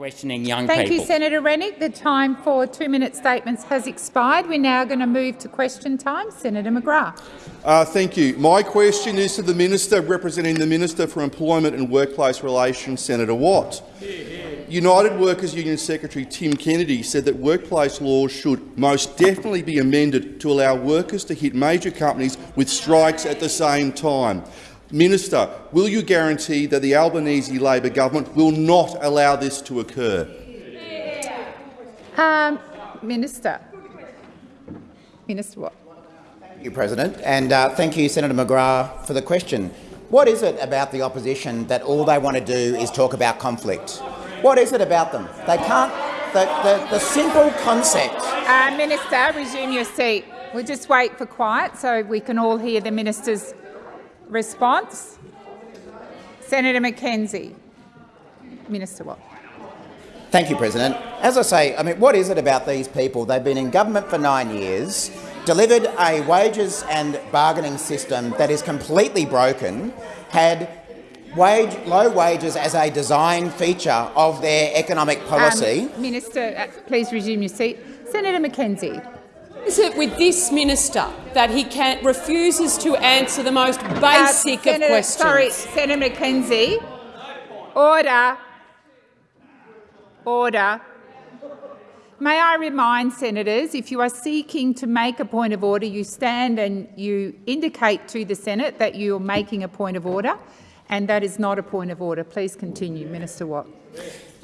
questioning young Thank people. you, Senator Rennick. The time for two-minute statements has expired. We're now going to move to question time. Senator McGrath. Uh, thank you. My question is to the Minister representing the Minister for Employment and Workplace Relations, Senator Watt. United Workers Union Secretary Tim Kennedy said that workplace laws should most definitely be amended to allow workers to hit major companies with strikes at the same time. Minister, will you guarantee that the Albanese Labor government will not allow this to occur? Um, Minister. Minister what? Thank you, President, and uh, thank you, Senator McGrath, for the question. What is it about the opposition that all they want to do is talk about conflict? What is it about them? They can't. The, the, the simple concept. Uh, Minister, resume your seat. We'll just wait for quiet so we can all hear the minister's response. Senator McKenzie. Minister Watt. Thank you, President. As I say, I mean, what is it about these people? They've been in government for nine years, delivered a wages and bargaining system that is completely broken, had wage, low wages as a design feature of their economic policy. Um, Minister, uh, please resume your seat. Senator McKenzie. Is it with this minister that he can, refuses to answer the most basic uh, Senator, of questions? Sorry, Senator McKenzie. Order. Order. May I remind senators, if you are seeking to make a point of order, you stand and you indicate to the Senate that you are making a point of order, and that is not a point of order. Please continue. Minister Watt.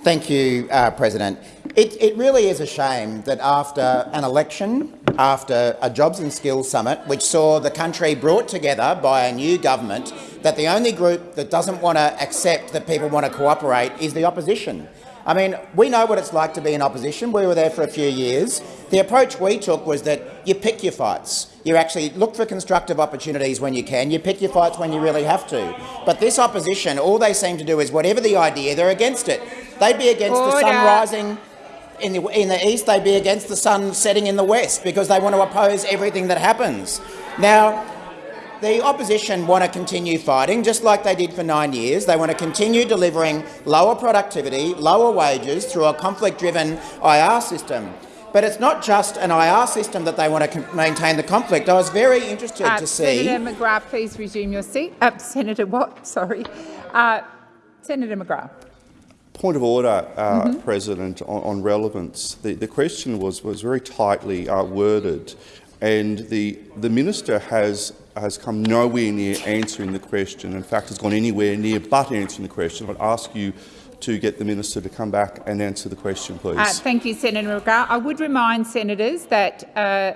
Thank you, uh, President. It, it, really is a shame that after an election, after a Jobs and Skills Summit, which saw the country brought together by a new government, that the only group that doesn't want to accept that people want to cooperate is the opposition. I mean, we know what it's like to be in opposition. We were there for a few years. The approach we took was that you pick your fights. You actually look for constructive opportunities when you can. You pick your fights when you really have to. But this opposition, all they seem to do is whatever the idea, they're against it. They'd be against Order. the sun rising in the, in the east, they'd be against the sun setting in the west because they want to oppose everything that happens. Now, the opposition want to continue fighting, just like they did for nine years. They want to continue delivering lower productivity, lower wages through a conflict-driven IR system. But it's not just an IR system that they want to maintain the conflict. I was very interested uh, to see— Senator McGrath, please resume your seat. Uh, Senator Watt, sorry. Uh, Senator McGrath. Point of order, uh, Mm-hmm. President, on, on relevance. The, the question was, was very tightly uh, worded, and the, the minister has, has come nowhere near answering the question. In fact, has gone anywhere near but answering the question. I'd ask you to get the minister to come back and answer the question, please. Uh, thank you, Senator McGrath. I would remind senators that uh,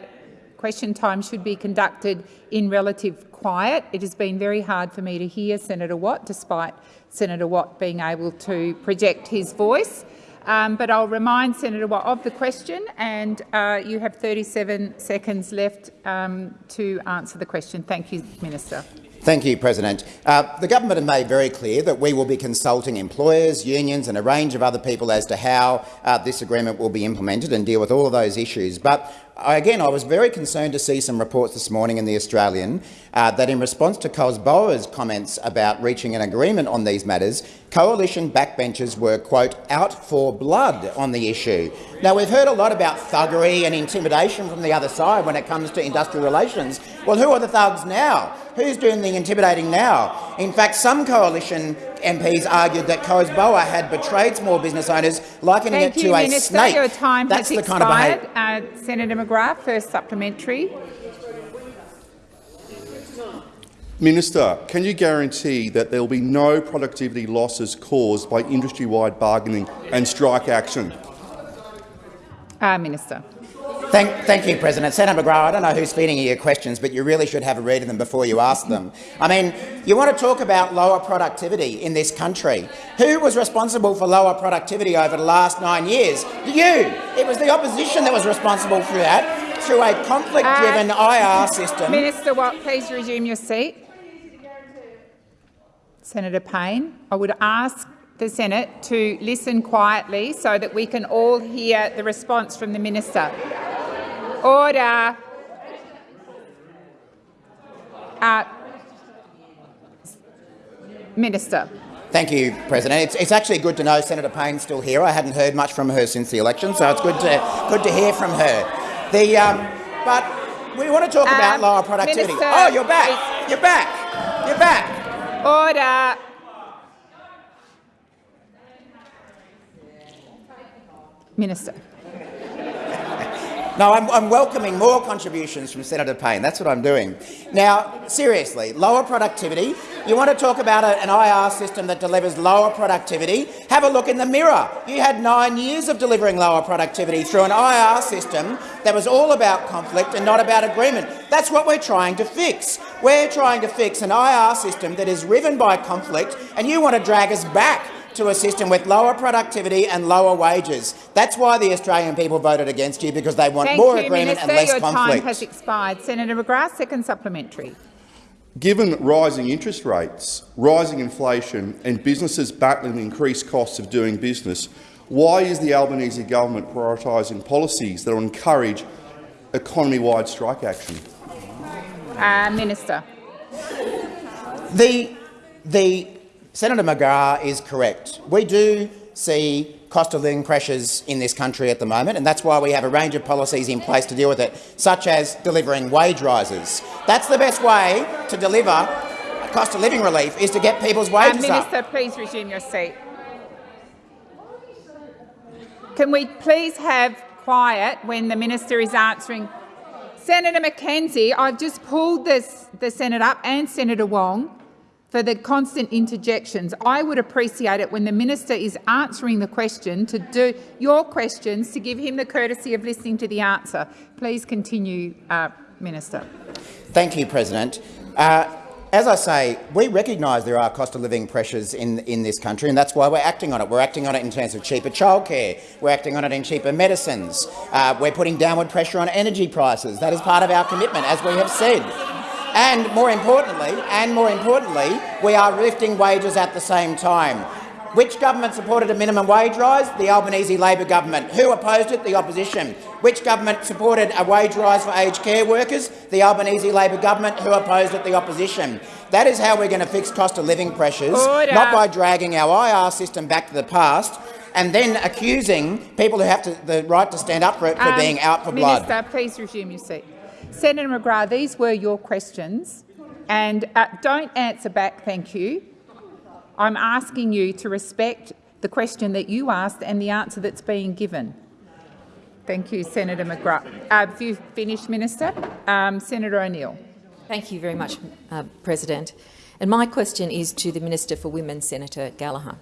question time should be conducted in relative quiet. It has been very hard for me to hear Senator Watt, despite Senator Watt being able to project his voice. Um, but I'll remind Senator Watt of the question, and uh, you have 37 seconds left um, to answer the question. Thank you, Minister. Thank you, President. Uh, the government have made very clear that we will be consulting employers, unions and a range of other people as to how uh, this agreement will be implemented and deal with all of those issues. But again, I was very concerned to see some reports this morning in The Australian uh, that in response to COSBOA's comments about reaching an agreement on these matters, coalition backbenchers were, quote, out for blood on the issue. Now, we've heard a lot about thuggery and intimidation from the other side when it comes to industrial relations. Well, who are the thugs now? Who's doing the intimidating now? In fact, some coalition MPs argued that COSBOA had betrayed small business owners, likening Thank it you, to a Minister. snake. Your time That's has the kind expired. of behaviour. uh, Senator McGrath, first supplementary. Minister, can you guarantee that there will be no productivity losses caused by industry-wide bargaining and strike action? Uh, Minister. Thank, thank you, President. Senator McGrath, I don't know who's feeding you your questions, but you really should have a read of them before you ask them. I mean, you want to talk about lower productivity in this country. Who was responsible for lower productivity over the last nine years? You. It was the opposition that was responsible for that through a conflict-driven Uh, IR system. Minister Watt, please resume your seat. Senator Payne, I would ask the Senate to listen quietly so that we can all hear the response from the minister. Order. Uh, minister. Thank you, President. It's, it's, actually good to know Senator Payne's still here. I hadn't heard much from her since the election, so it's good to good to hear from her. The um, but we want to talk um, about lower productivity. Minister, oh, you're back. You're back. You're back. Order. Minister. No, I'm, I'm, welcoming more contributions from Senator Payne. That's what I'm doing. Now, seriously, lower productivity. You want to talk about a, an IR system that delivers lower productivity? Have a look in the mirror. You had nine years of delivering lower productivity through an IR system that was all about conflict and not about agreement. That's what we're trying to fix. We're trying to fix an IR system that is riven by conflict, and you want to drag us back to a system with lower productivity and lower wages. That's why the Australian people voted against you, because they want Thank more you, agreement Minister. and less Your conflict. time has expired. Senator McGrath, second supplementary. Given rising interest rates, rising inflation and businesses battling the increased costs of doing business, why is the Albanese government prioritising policies that will encourage economy-wide strike action? Uh, Minister. The, the Senator McGrath is correct. We do see cost of living pressures in this country at the moment, and that's why we have a range of policies in place to deal with it, such as delivering wage rises. That's the best way to deliver cost of living relief, is to get people's uh, wages Minister, up. please resume your seat. Can we please have quiet when the minister is answering? Senator McKenzie, I've just pulled this, the Senate up and Senator Wong for the constant interjections. I would appreciate it when the minister is answering the question to do your questions to give him the courtesy of listening to the answer. Please continue, uh, Minister. Thank you, President. Uh, as I say, we recognise there are cost of living pressures in, in this country, and that's why we're acting on it. We're acting on it in terms of cheaper childcare. We're acting on it in cheaper medicines. Uh, we're putting downward pressure on energy prices. That is part of our commitment, as we have said. And more importantly, and more importantly, we are lifting wages at the same time. Which government supported a minimum wage rise? The Albanese Labor government. Who opposed it? The opposition. Which government supported a wage rise for aged care workers? The Albanese Labor government. Who opposed it? The opposition. That is how we're going to fix cost of living pressures, Order. not by dragging our IR system back to the past and then accusing people who have to, the right to stand up for it for um, being out for Minister, blood. Minister, please resume your seat. Senator McGrath, these were your questions, and uh, don't answer back, thank you. I'm asking you to respect the question that you asked and the answer that's being given. Thank you, Senator McGrath. Uh, have you finished, Minister? Um, Senator O'Neill. Thank you very much, uh, President. And my question is to the Minister for Women, Senator Gallagher.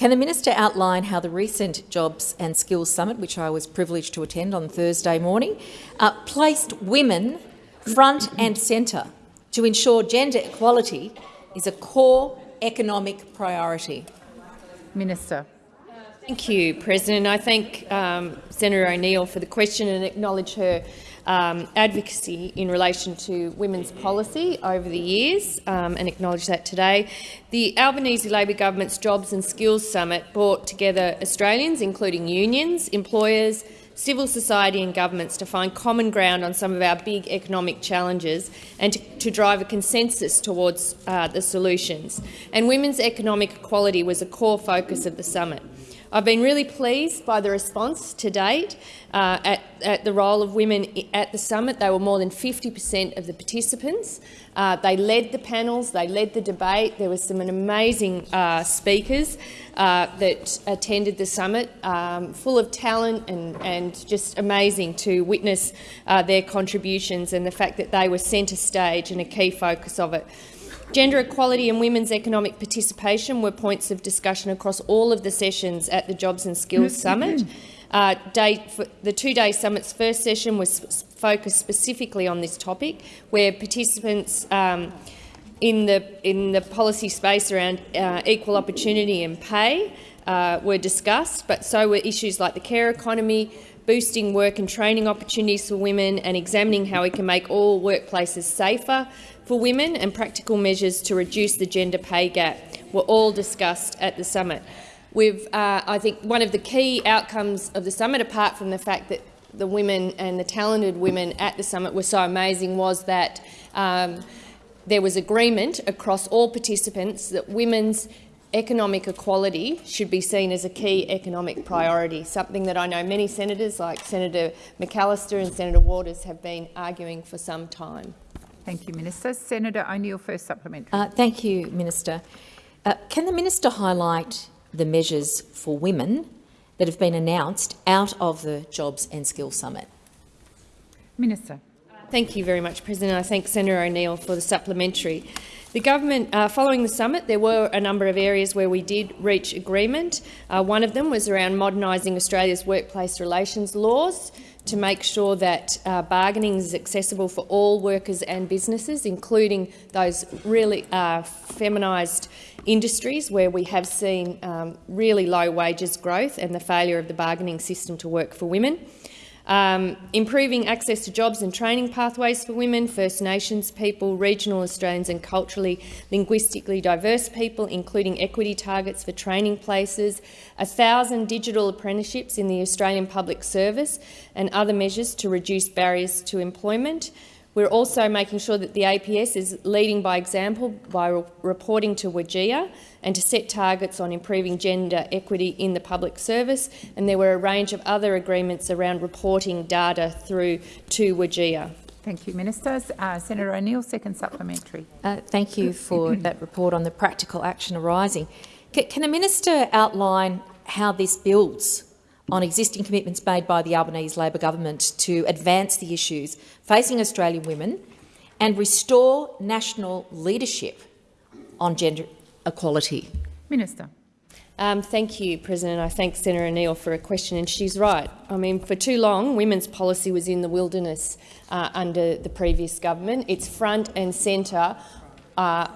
Can the minister outline how the recent Jobs and Skills Summit, which I was privileged to attend on Thursday morning, uh, placed women front and centre to ensure gender equality is a core economic priority? Minister. Thank you, President. I thank um, Senator O'Neill for the question and acknowledge her um, advocacy in relation to women's policy over the years um, and acknowledge that today. The Albanese Labor Government's Jobs and Skills Summit brought together Australians, including unions, employers, civil society and governments to find common ground on some of our big economic challenges and to, to drive a consensus towards uh, the solutions. And women's economic equality was a core focus of the summit. I've been really pleased by the response to date uh, at, at, the role of women at the summit. They were more than 50 per cent of the participants. Uh, they led the panels, they led the debate. There were some amazing uh, speakers uh, that attended the summit, um, full of talent and, and, just amazing to witness uh, their contributions and the fact that they were centre stage and a key focus of it. Gender equality and women's economic participation were points of discussion across all of the sessions at the Jobs and Skills Summit. Uh, day, the two-day summit's first session was focused specifically on this topic, where participants um, in the in the policy space around uh, equal opportunity and pay uh, were discussed, but so were issues like the care economy, boosting work and training opportunities for women, and examining how we can make all workplaces safer for women and practical measures to reduce the gender pay gap were all discussed at the summit. We've, uh, I think one of the key outcomes of the summit, apart from the fact that the women and the talented women at the summit were so amazing, was that um, there was agreement across all participants that women's economic equality should be seen as a key economic priority, something that I know many senators like Senator McAllister and Senator Waters have been arguing for some time. Thank you, Minister. Senator O'Neill, first supplementary. Uh, thank you, Minister. Uh, can the minister highlight the measures for women that have been announced out of the Jobs and Skills Summit? Minister. Thank you very much, President. I thank Senator O'Neill for the supplementary. The government, uh, following the summit, there were a number of areas where we did reach agreement. Uh, one of them was around modernising Australia's workplace relations laws to make sure that uh, bargaining is accessible for all workers and businesses, including those really uh, feminised industries where we have seen um, really low wages growth and the failure of the bargaining system to work for women. Um, improving access to jobs and training pathways for women, First Nations people, regional Australians and culturally, linguistically diverse people, including equity targets for training places, a thousand digital apprenticeships in the Australian public service and other measures to reduce barriers to employment. We're also making sure that the APS is leading by example by re reporting to WGEA and to set targets on improving gender equity in the public service. And there were a range of other agreements around reporting data through to WGEA. Thank you, Ministers. Uh, Senator O'Neill, second supplementary. Uh, thank you for that report on the practical action arising. C can the minister outline how this builds on existing commitments made by the Albanese Labor government to advance the issues facing Australian women and restore national leadership on gender equality? Minister. Um, thank you, President. I thank Senator O'Neill for a question, and she's right. I mean, for too long, women's policy was in the wilderness uh, under the previous government. It's front and centre uh,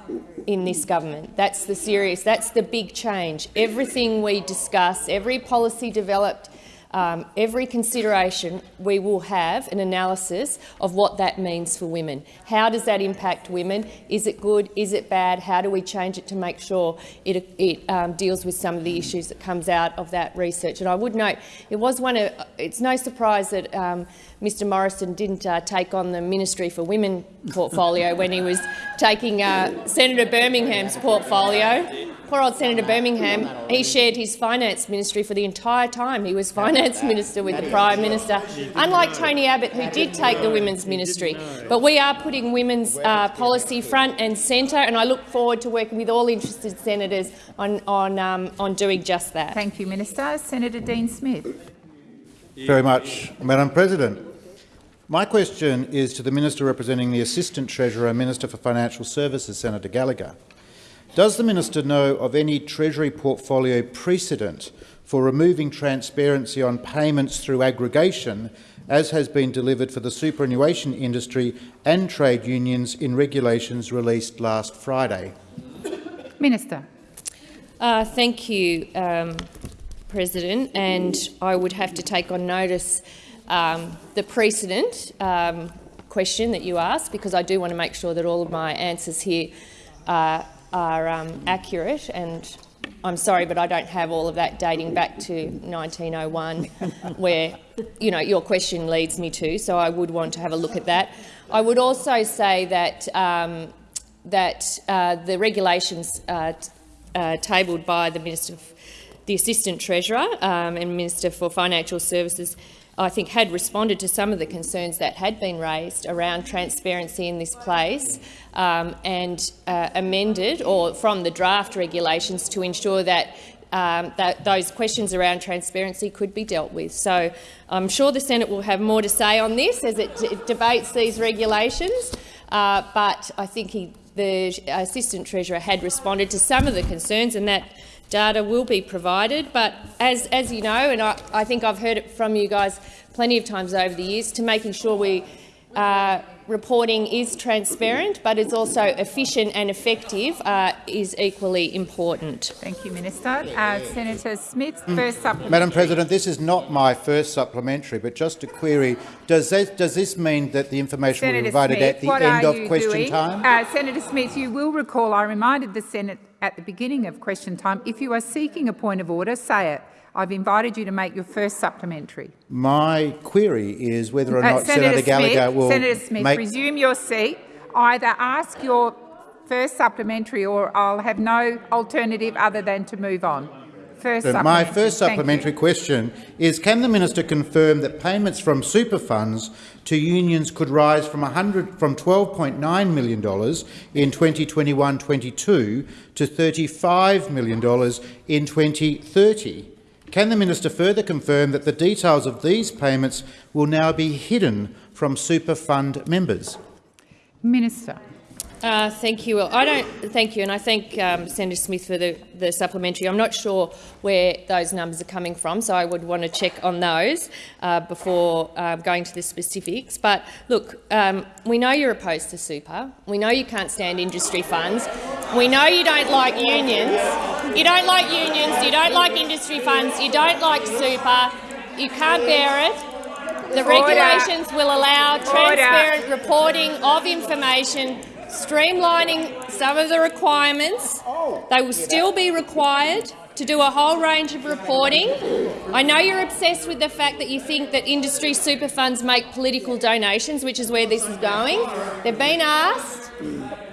in this government. That's the serious, that's the big change. Everything we discuss, every policy developed um, every consideration we will have an analysis of what that means for women. How does that impact women? Is it good? Is it bad? How do we change it to make sure it, it um, deals with some of the issues that comes out of that research? And I would note, it was one of, it's no surprise that um, Mr Morrison didn't uh, take on the Ministry for Women portfolio when he was taking uh, Senator Birmingham's portfolio. Poor old Senator Birmingham, he shared his finance ministry for the entire time he was finance minister with the Prime Minister, unlike Tony Abbott, who did take the women's ministry. But we are putting women's uh, policy front and centre, and I look forward to working with all interested senators on, on, um, on doing just that. Thank you, Minister. Senator Dean Smith. Very much, Madam President. My question is to the Minister representing the Assistant Treasurer, Minister for Financial Services, Senator Gallagher. Does the minister know of any Treasury portfolio precedent for removing transparency on payments through aggregation, as has been delivered for the superannuation industry and trade unions in regulations released last Friday? Minister. Uh, thank you, um, President. And I would have to take on notice um, the precedent um, question that you asked, because I do want to make sure that all of my answers here uh, are um, accurate and I'm sorry, but I don't have all of that dating back to 1901, where you know your question leads me to. So I would want to have a look at that. I would also say that um, that uh, the regulations uh, uh, tabled by the Minister, the Assistant Treasurer um, and Minister for Financial Services I think, had responded to some of the concerns that had been raised around transparency in this place um, and uh, amended or from the draft regulations to ensure that um, that those questions around transparency could be dealt with. So I'm sure the Senate will have more to say on this as it debates these regulations, uh, but I think he, the Assistant Treasurer had responded to some of the concerns and that data will be provided. But as, as you know, and I, I think I've heard it from you guys plenty of times over the years, to making sure we uh, reporting is transparent but it's also efficient and effective uh, is equally important. Thank you, Minister. Uh, Senator Smith, mm. first supplementary. Madam President, this is not my first supplementary, but just a query. Does this, does this mean that the information Senator will be provided Smith, at the end of question doing? time? Uh, Senator Smith, you will recall I reminded the Senate at the beginning of question time, if you are seeking a point of order, say it. I've invited you to make your first supplementary. My query is whether or uh, not uh, Senator, Senator Gallagher Smith, will Senator Smith, make... resume your seat. Either ask your First supplementary, or I'll have no alternative other than to move on. First My first supplementary question is, can the minister confirm that payments from super funds to unions could rise from, 100, from $12.9 million in 2021-22 to $35 million in 2030? Can the minister further confirm that the details of these payments will now be hidden from super fund members? Minister. Uh, thank you. I don't thank you, and I thank um, Senator Smith for the, the supplementary. I'm not sure where those numbers are coming from, so I would want to check on those uh, before uh, going to the specifics. But look, um, we know you're opposed to super. We know you can't stand industry funds. We know you don't like unions. You don't like unions. You don't like industry funds. You don't like super. You can't bear it. The regulations will allow transparent reporting of information, streamlining some of the requirements. They will still be required to do a whole range of reporting. I know you're obsessed with the fact that you think that industry super funds make political donations, which is where this is going. They've been asked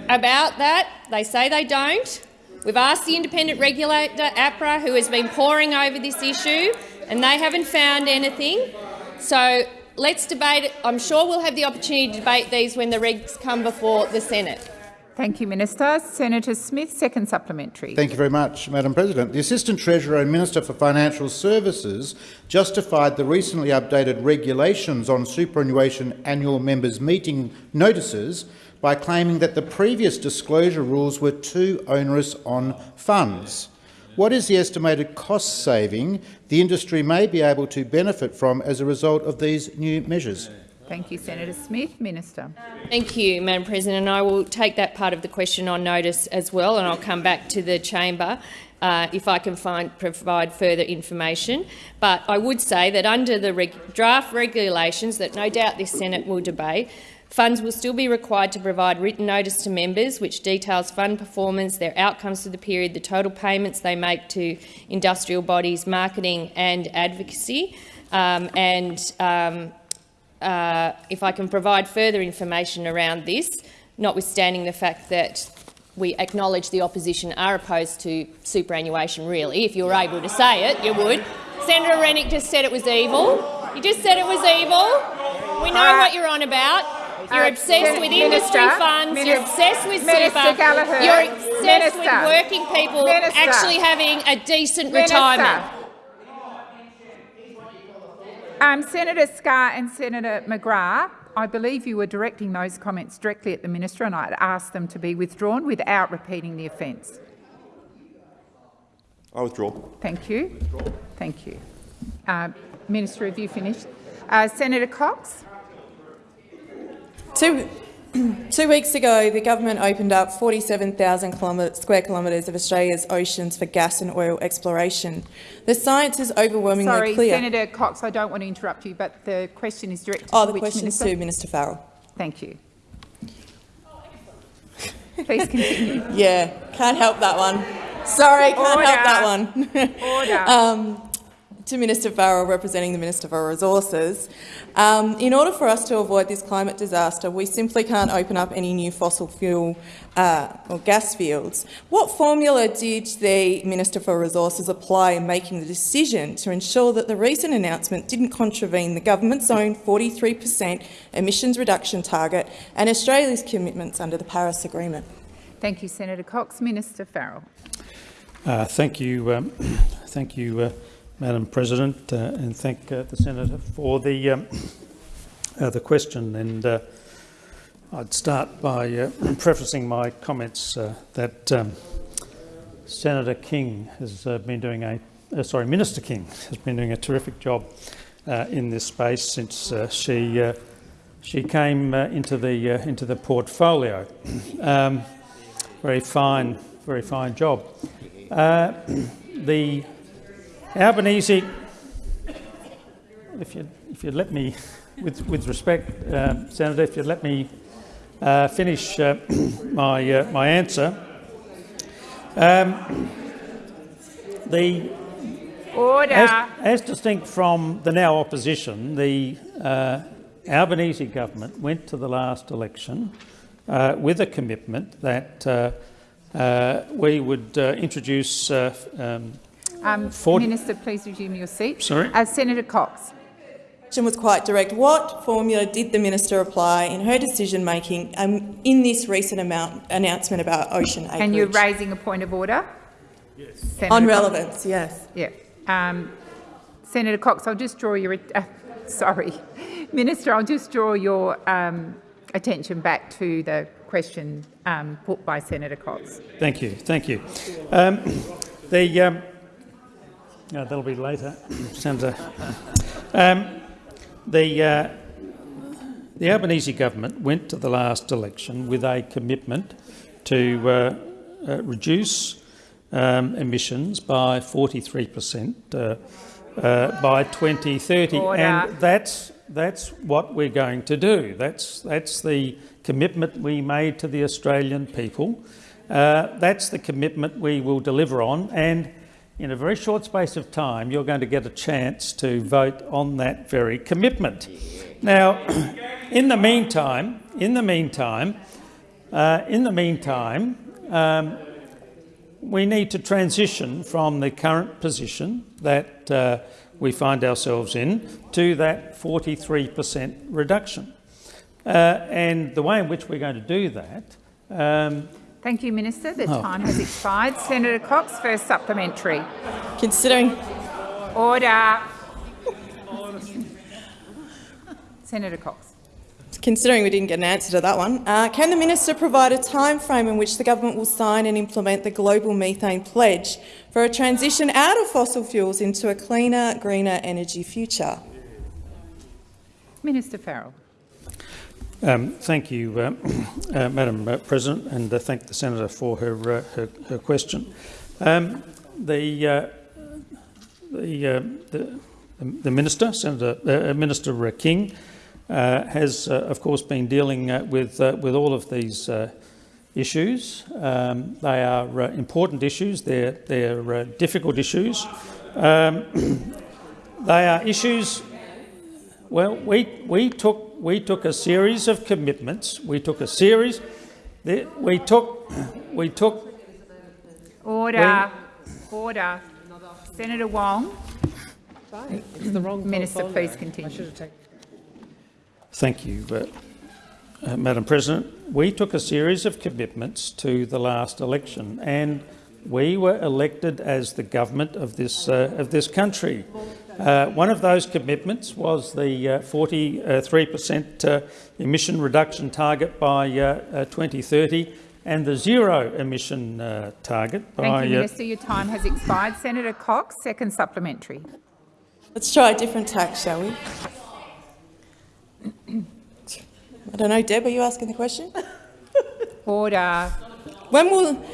about that. They say they don't. We've asked the independent regulator, APRA, who has been poring over this issue, and they haven't found anything. So let's debate it. I'm sure we'll have the opportunity to debate these when the regs come before the Senate. Thank you, Minister. Senator Smith, second supplementary. Thank you very much, Madam President. The Assistant Treasurer and Minister for Financial Services justified the recently updated regulations on superannuation annual members' meeting notices by claiming that the previous disclosure rules were too onerous on funds. What is the estimated cost saving the industry may be able to benefit from as a result of these new measures? Thank you, Senator Smith. Minister. Thank you, Madam President. And I will take that part of the question on notice as well, and I'll come back to the chamber uh, if I can find, provide further information. But I would say that under the reg draft regulations that no doubt this Senate will debate, Funds will still be required to provide written notice to members which details fund performance, their outcomes for the period, the total payments they make to industrial bodies, marketing and advocacy. Um, and um, uh, if I can provide further information around this, notwithstanding the fact that we acknowledge the opposition are opposed to superannuation, really. If you were able to say it, you would. Senator Rennick just said it was evil. You just said it was evil. We know Uh, what you're on about. You're uh, obsessed Min- with Minister, industry funds. You're obsessed with Minister super. Gallagher, You're obsessed Minister, with working people Minister, actually having a decent Minister. retirement. Um, Senator Scarr and Senator McGrath, I believe you were directing those comments directly at the minister, and I'd asked them to be withdrawn without repeating the offence. I withdraw. Thank you. Thank you. Uh, minister, have you finished? Uh, Senator Cox. Two, two weeks ago, the government opened up 47,000 square kilometres of Australia's oceans for gas and oil exploration. The science is overwhelmingly Sorry, clear. Senator Cox, I don't want to interrupt you, but the question is directed oh, to the which question's minister? to Minister Farrell. Thank you. Please continue. Yeah, can't help that one. Sorry, can't help that one. Order. um, to Minister Farrell, representing the Minister for Resources. Um, in order for us to avoid this climate disaster, we simply can't open up any new fossil fuel uh, or gas fields. What formula did the Minister for Resources apply in making the decision to ensure that the recent announcement didn't contravene the government's own 43 per cent emissions reduction target and Australia's commitments under the Paris Agreement? Thank you, Senator Cox. Minister Farrell. Uh, thank you, um, thank you, uh, Madam President, uh, and thank uh, the senator for the um, uh, the question. And uh, I'd start by uh, prefacing my comments uh, that um, Senator King has been doing a sorry, Minister King has been doing a terrific job in this space since she she came into the into the portfolio. Um, very fine, very fine job. Albanese, if you if you let me, with with respect, uh, Senator, if you let me uh, finish uh, my uh, my answer. Um, the Order. as, as distinct from the now opposition, the uh, Albanese government went to the last election uh, with a commitment that uh, uh, we would uh, introduce uh, um, Um, Minister, please resume your seat. Sorry? Uh, Senator Cox. The question was quite direct. What formula did the minister apply in her decision-making um, in this recent amount, announcement about ocean acreage? And you're raising a point of order? Yes. On relevance, yes. Yeah. Um, Senator Cox, I'll just draw your, uh, sorry, Minister, I'll just draw your um, attention back to the question um, put by Senator Cox. Thank you, thank you. Um, the um, no, that'll be later, Senator. Um, the uh, the Albanese government went to the last election with a commitment to uh, uh, reduce um, emissions by 43 per cent uh, uh, by 2030, Order. and that's that's what we're going to do. That's that's the commitment we made to the Australian people. Uh, that's the commitment we will deliver on, and in a very short space of time, you're going to get a chance to vote on that very commitment. Now, in the meantime, in the meantime, uh, in the meantime, um, we need to transition from the current position that uh, we find ourselves in to that 43% reduction. Uh, and the way in which we're going to do that um, Thank you, Minister. The Oh. time has expired. Senator Cox, first supplementary. Considering Order. Senator Cox. Considering we didn't get an answer to that one, uh, can the minister provide a time frame in which the government will sign and implement the global methane pledge for a transition out of fossil fuels into a cleaner, greener energy future? Minister Farrell. Um, thank you, uh, uh, Madam uh, President, and uh, thank the senator for her uh, her, her question. Um, the, uh, the, the the minister, Senator Minister King, has of course been dealing with with all of these issues. Um, they are important issues. They're they're difficult issues. Um, they are issues. Well, we we took we took a series of commitments. We took a series. We took we took Order. Order. Senator Wong. Minister, please continue. Thank you, uh, uh, Madam President. We took a series of commitments to the last election, and we were elected as the government of this uh, of this country. Uh, one of those commitments was the 43 per cent uh, emission reduction target by uh, uh, 2030, and the zero emission uh, target by. Thank you, uh, Minister. Your time has expired. Senator Cox, second supplementary. Let's try a different tack, shall we? I don't know, Deb, are you asking the question? Order. When will,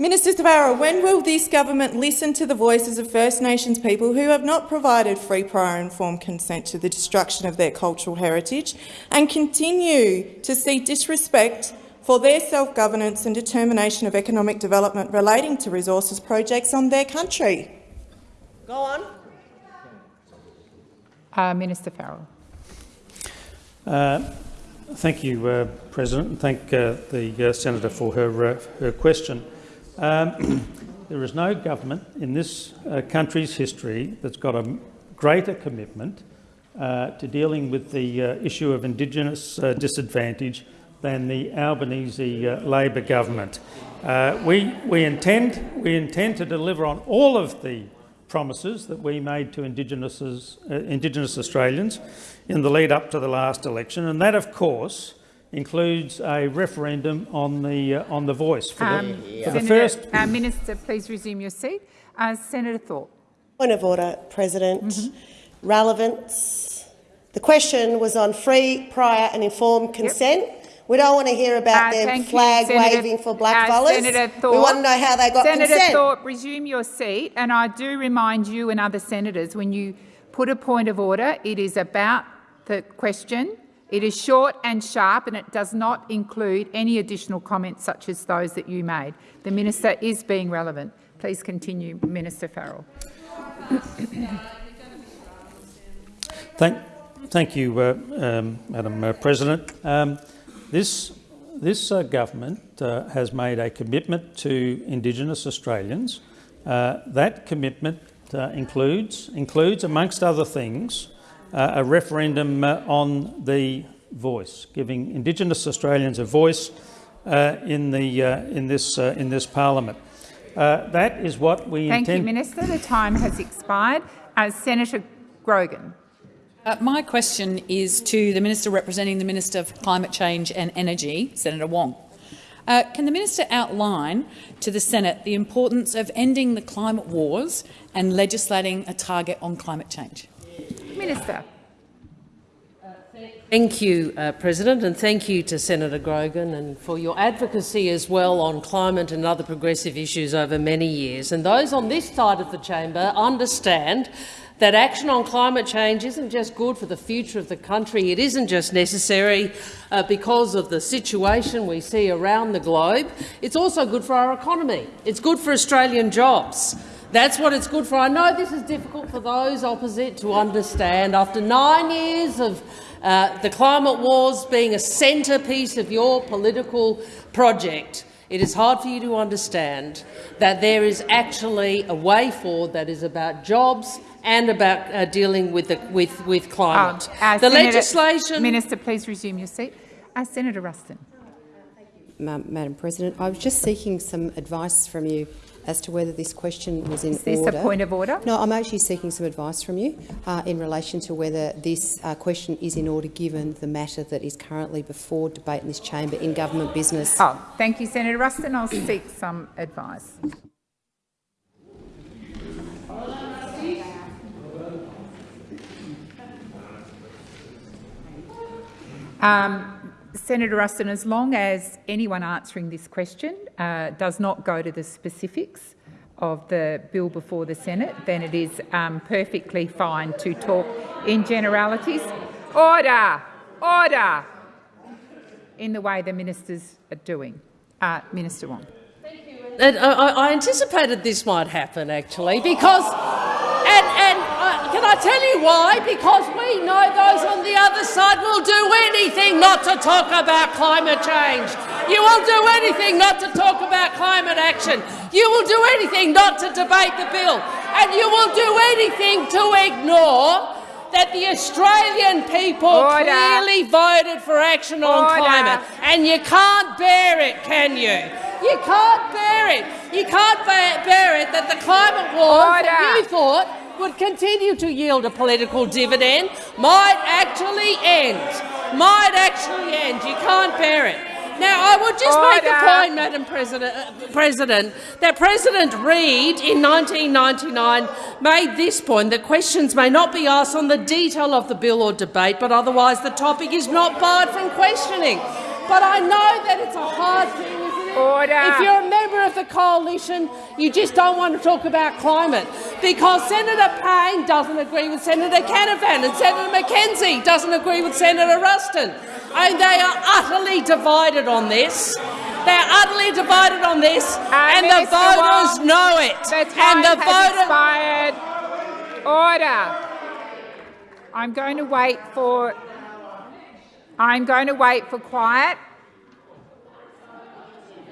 Minister Tabarro, when will this government listen to the voices of First Nations people who have not provided free, prior informed consent to the destruction of their cultural heritage and continue to see disrespect for their self-governance and determination of economic development relating to resources projects on their country? Go on. Uh, Minister Farrell. Uh, Thank you, uh, President, and thank uh, the uh, senator for her uh, her question. Um, there is no government in this uh, country's history that's got a greater commitment uh, to dealing with the uh, issue of Indigenous uh, disadvantage than the Albanese uh, Labor government. Uh, we we intend we intend to deliver on all of the promises that we made to Indigenous Australians in the lead up to the last election, and that, of course, includes a referendum on the uh, on the voice for the, Um, for the first. uh, Minister, please resume your seat. Uh, Senator Thorpe. Point of order, President. Mm-hmm. Relevance. The question was on free, prior and informed consent. We don't want to hear about Uh, them thank you, flag Senator- waving for black uh, fellas. Senator We want to know how they got Senator consent. Thorpe, resume your seat. And I do remind you and other senators, when you put a point of order, it is about the question. It is short and sharp, and it does not include any additional comments such as those that you made. The minister is being relevant. Please continue, Minister Farrell. Thank, thank you, uh, um, Madam uh, President. Um, this this uh, government uh, has made a commitment to Indigenous Australians. Uh, that commitment includes, includes, amongst other things, uh, a referendum uh, on the voice, giving Indigenous Australians a voice in, the, in, this, in this parliament. that is what we Thank intend. you, Minister. The time has expired. Senator Grogan. Uh, my question is to the Minister representing the Minister for Climate Change and Energy, Senator Wong. Uh, can the minister outline to the Senate the importance of ending the climate wars and legislating a target on climate change? Minister. Thank you, uh, President, and thank you to Senator Grogan and for your advocacy as well on climate and other progressive issues over many years. And those on this side of the chamber understand that action on climate change isn't just good for the future of the country, it isn't just necessary uh, because of the situation we see around the globe, it's also good for our economy. It's good for Australian jobs. That's what it's good for. I know this is difficult for those opposite to understand. After nine years of uh, the climate wars being a centrepiece of your political project, it is hard for you to understand that there is actually a way forward that is about jobs and about uh, dealing with, the, with, with climate. Um, uh, the Senator, legislation. Minister, please resume your seat. Uh, Senator Ruston. Madam President, I was just seeking some advice from you as to whether this question was in order. Is this order. a point of order? No, I'm actually seeking some advice from you uh, in relation to whether this uh, question is in order given the matter that is currently before debate in this chamber in government business. Oh, thank you, Senator Ruston. I'll seek some advice. Um, Senator Ruston, as long as anyone answering this question uh, does not go to the specifics of the bill before the Senate, then it is um, perfectly fine to talk in generalities. Order! Order! In the way the ministers are doing. Uh, Minister Wong. And I, I anticipated this might happen, actually, because and, and uh, can I tell you why? Because we know those on the other side will do anything not to talk about climate change. You will do anything not to talk about climate action. You will do anything not to debate the bill. And you will do anything to ignore that the Australian people Order. clearly voted for action on Order. climate. And you can't bear it, can you? You can't bear it. You can't bear, bear it that the climate war you thought would continue to yield a political dividend might actually end. Might actually end. You can't bear it. Now, I would just make a point, Madam President, uh, President, that President Reid in 1999 made this point that questions may not be asked on the detail of the bill or debate, but otherwise the topic is not barred from questioning. But I know that it's a hard thing? Order. If you're a member of the coalition, you just don't want to talk about climate because Senator Payne doesn't agree with Senator Canavan and Senator McKenzie doesn't agree with Senator Ruston. And they are utterly divided on this. They're utterly divided on this, and the voters Wong, know it. The time and the has voter expired. Order. I'm going to wait for. I'm going to wait for quiet.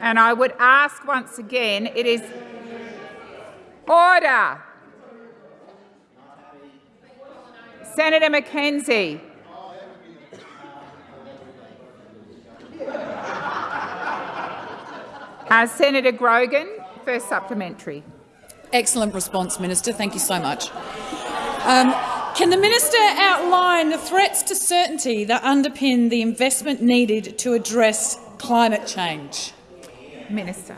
And I would ask once again, it is order. Senator McKenzie. Uh, Senator Grogan, first supplementary. Excellent response, Minister. Thank you so much. Um, can the minister outline the threats to certainty that underpin the investment needed to address climate change? Minister.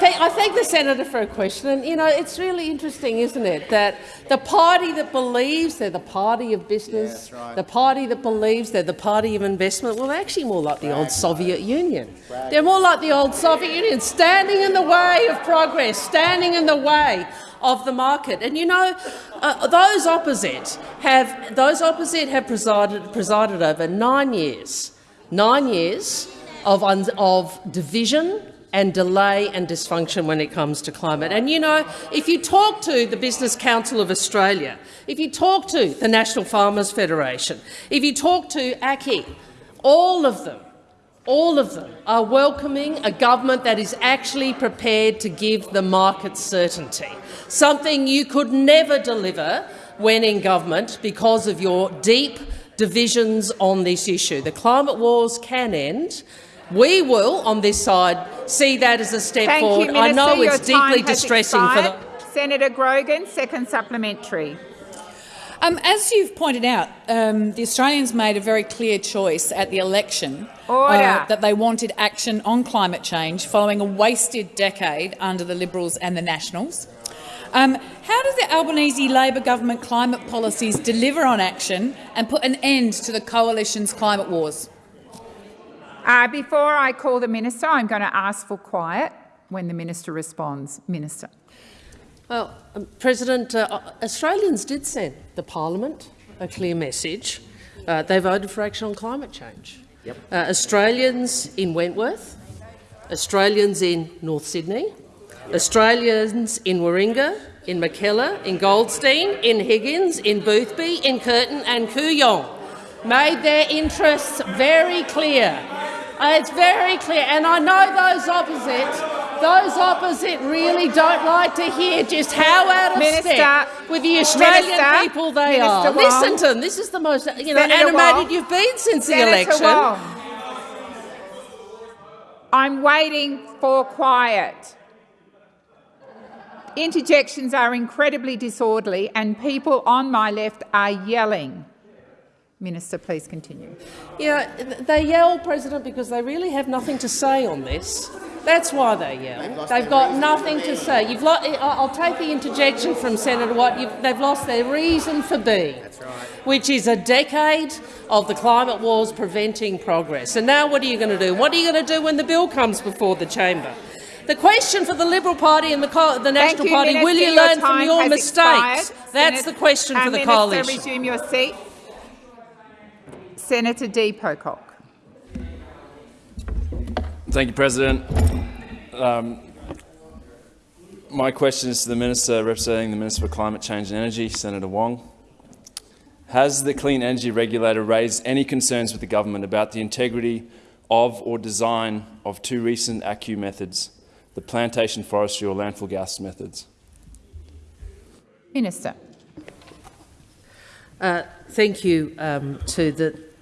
I thank the senator for a question, and you know it's really interesting, isn't it, that the party that believes they're the party of business, the party that believes they're the party of investment, well, they're actually more like the old Soviet Union. They're more like the old Soviet Union, standing in the way of progress, standing in the way of the market. And you know, uh, those opposite have those opposite have presided presided over nine years, nine years of of division and delay and dysfunction when it comes to climate. And you know, if you talk to the Business Council of Australia, if you talk to the National Farmers Federation, if you talk to ACCI, all of them, all of them are welcoming a government that is actually prepared to give the market certainty, something you could never deliver when in government because of your deep divisions on this issue. The climate wars can end. We will, on this side, see that as a step Thank forward. You, Minister. I know Your it's deeply distressing expired. for the Senator Grogan, second supplementary. Um, as you've pointed out, um, the Australians made a very clear choice at the election uh, that they wanted action on climate change following a wasted decade under the Liberals and the Nationals. Um, how does the Albanese Labor government climate policies deliver on action and put an end to the coalition's climate wars? Uh, before I call the minister, I'm going to ask for quiet when the minister responds. Minister. Well, um, President, uh, Australians did send the parliament a clear message. Uh, they voted for action on climate change. Yep. Uh, Australians in Wentworth, Australians in North Sydney, Australians in Warringah, in Mackellar, in Goldstein, in Higgins, in Boothby, in Curtin and Kooyong made their interests very clear. Uh, it's very clear, and I know those opposite, those opposite really don't like to hear just how out of Minister, step with the Australian Minister, people they Minister are. Wong. Listen to them. This is the most you know Senator animated Wong. you've been since Senator the election. Wong. I'm waiting for quiet. Interjections are incredibly disorderly and people on my left are yelling. Minister, please continue. Yeah, they yell, President, because they really have nothing to say on this. That's why they yell. They've got nothing to say. You've lo- I- I'll take the interjection from Senator Watt. You've, they've lost their reason for being, which is a decade of the climate wars preventing progress. And now what are you going to do? What are you going to do when the bill comes before the chamber? The question for the Liberal Party and the, co- the National you, Party, Minister. will you Your learn from your mistakes? expired. That's Senator- the question for the Minister, coalition. resume your seat. Senator D. Pocock. Thank you, President. Um, my question is to the Minister representing the Minister for Climate Change and Energy, Senator Wong. Has the Clean Energy Regulator raised any concerns with the government about the integrity of or design of two recent ACCU methods, the plantation forestry or landfill gas methods? Minister. Uh, thank you um, to the.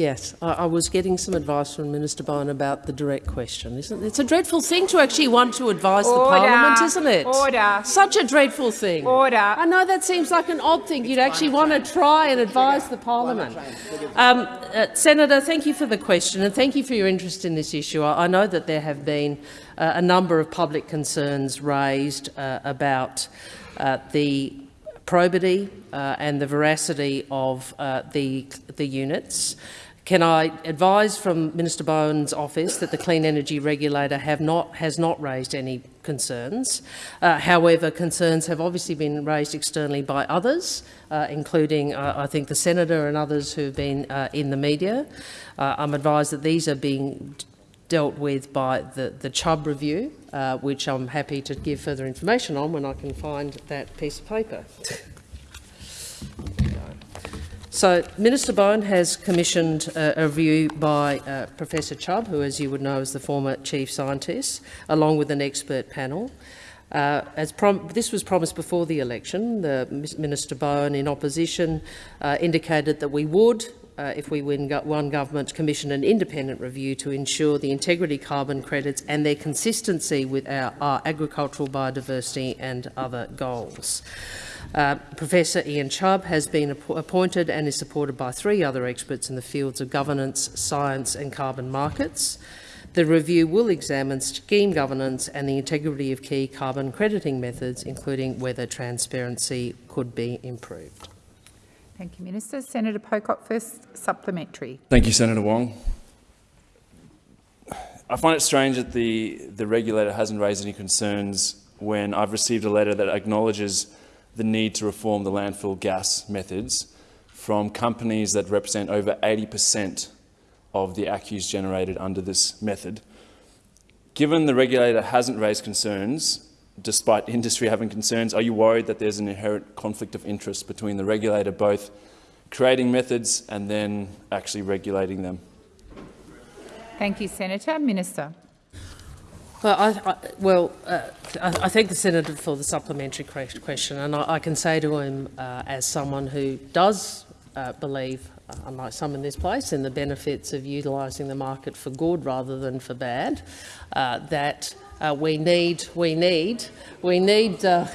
Yes, I, I was getting some advice from Minister Bowen about the direct question. Isn't it? It's a dreadful thing to actually want to advise the Parliament, isn't it? Order. Such a dreadful thing. Order. I know that seems like an odd thing. You'd actually want to try and advise the Parliament. Um, uh, Senator, thank you for the question and thank you for your interest in this issue. I, I know that there have been uh, a number of public concerns raised uh, about uh, the probity uh, and the veracity of uh, the, the units. Can I advise from Minister Bowen's office that the Clean Energy Regulator have not, has not raised any concerns. Uh, however, concerns have obviously been raised externally by others, uh, including, uh, I think, the Senator and others who have been uh, in the media. Uh, I'm advised that these are being dealt with by the, the Chubb review, uh, which I'm happy to give further information on when I can find that piece of paper. So Minister Bowen has commissioned a review by uh, Professor Chubb, who, as you would know, is the former chief scientist, along with an expert panel. Uh, as this was promised before the election, the Minister Bowen, in opposition, uh, indicated that we would, uh, if we win won government, commission an independent review to ensure the integrity carbon credits and their consistency with our, our agricultural biodiversity and other goals. Uh, Professor Ian Chubb has been ap appointed and is supported by three other experts in the fields of governance, science and carbon markets. The review will examine scheme governance and the integrity of key carbon crediting methods, including whether transparency could be improved. Thank you, Minister. Senator Pocock, first supplementary. Thank you, Senator Wong. I find it strange that the, the regulator hasn't raised any concerns when I've received a letter that acknowledges the need to reform the landfill gas methods from companies that represent over 80% of the ACCUs generated under this method. Given the regulator hasn't raised concerns, despite industry having concerns, are you worried that there's an inherent conflict of interest between the regulator both creating methods and then actually regulating them? Thank you, Senator. Minister. Well, I, I, well, uh, I, I thank the senator for the supplementary question, and I, I can say to him, uh, as someone who does uh, believe, uh, unlike some in this place, in the benefits of utilising the market for good rather than for bad, uh, that uh, we need, we need, we need.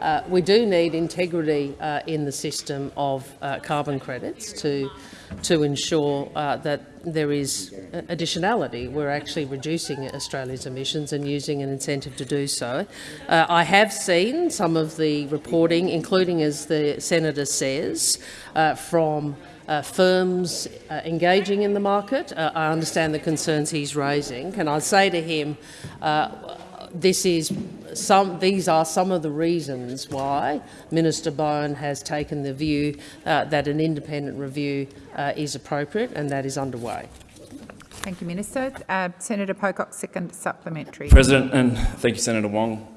Uh, we do need integrity uh, in the system of uh, carbon credits to, to ensure uh, that there is additionality. We're actually reducing Australia's emissions and using an incentive to do so. Uh, I have seen some of the reporting, including, as the senator says, uh, from uh, firms uh, engaging in the market. Uh, I understand the concerns he's raising. Can I say to him, this is some, these are some of the reasons why Minister Bowen has taken the view uh, that an independent review uh, is appropriate and that is underway. Thank you, Minister. Uh, Senator Pocock, second supplementary. President, and thank you, Senator Wong.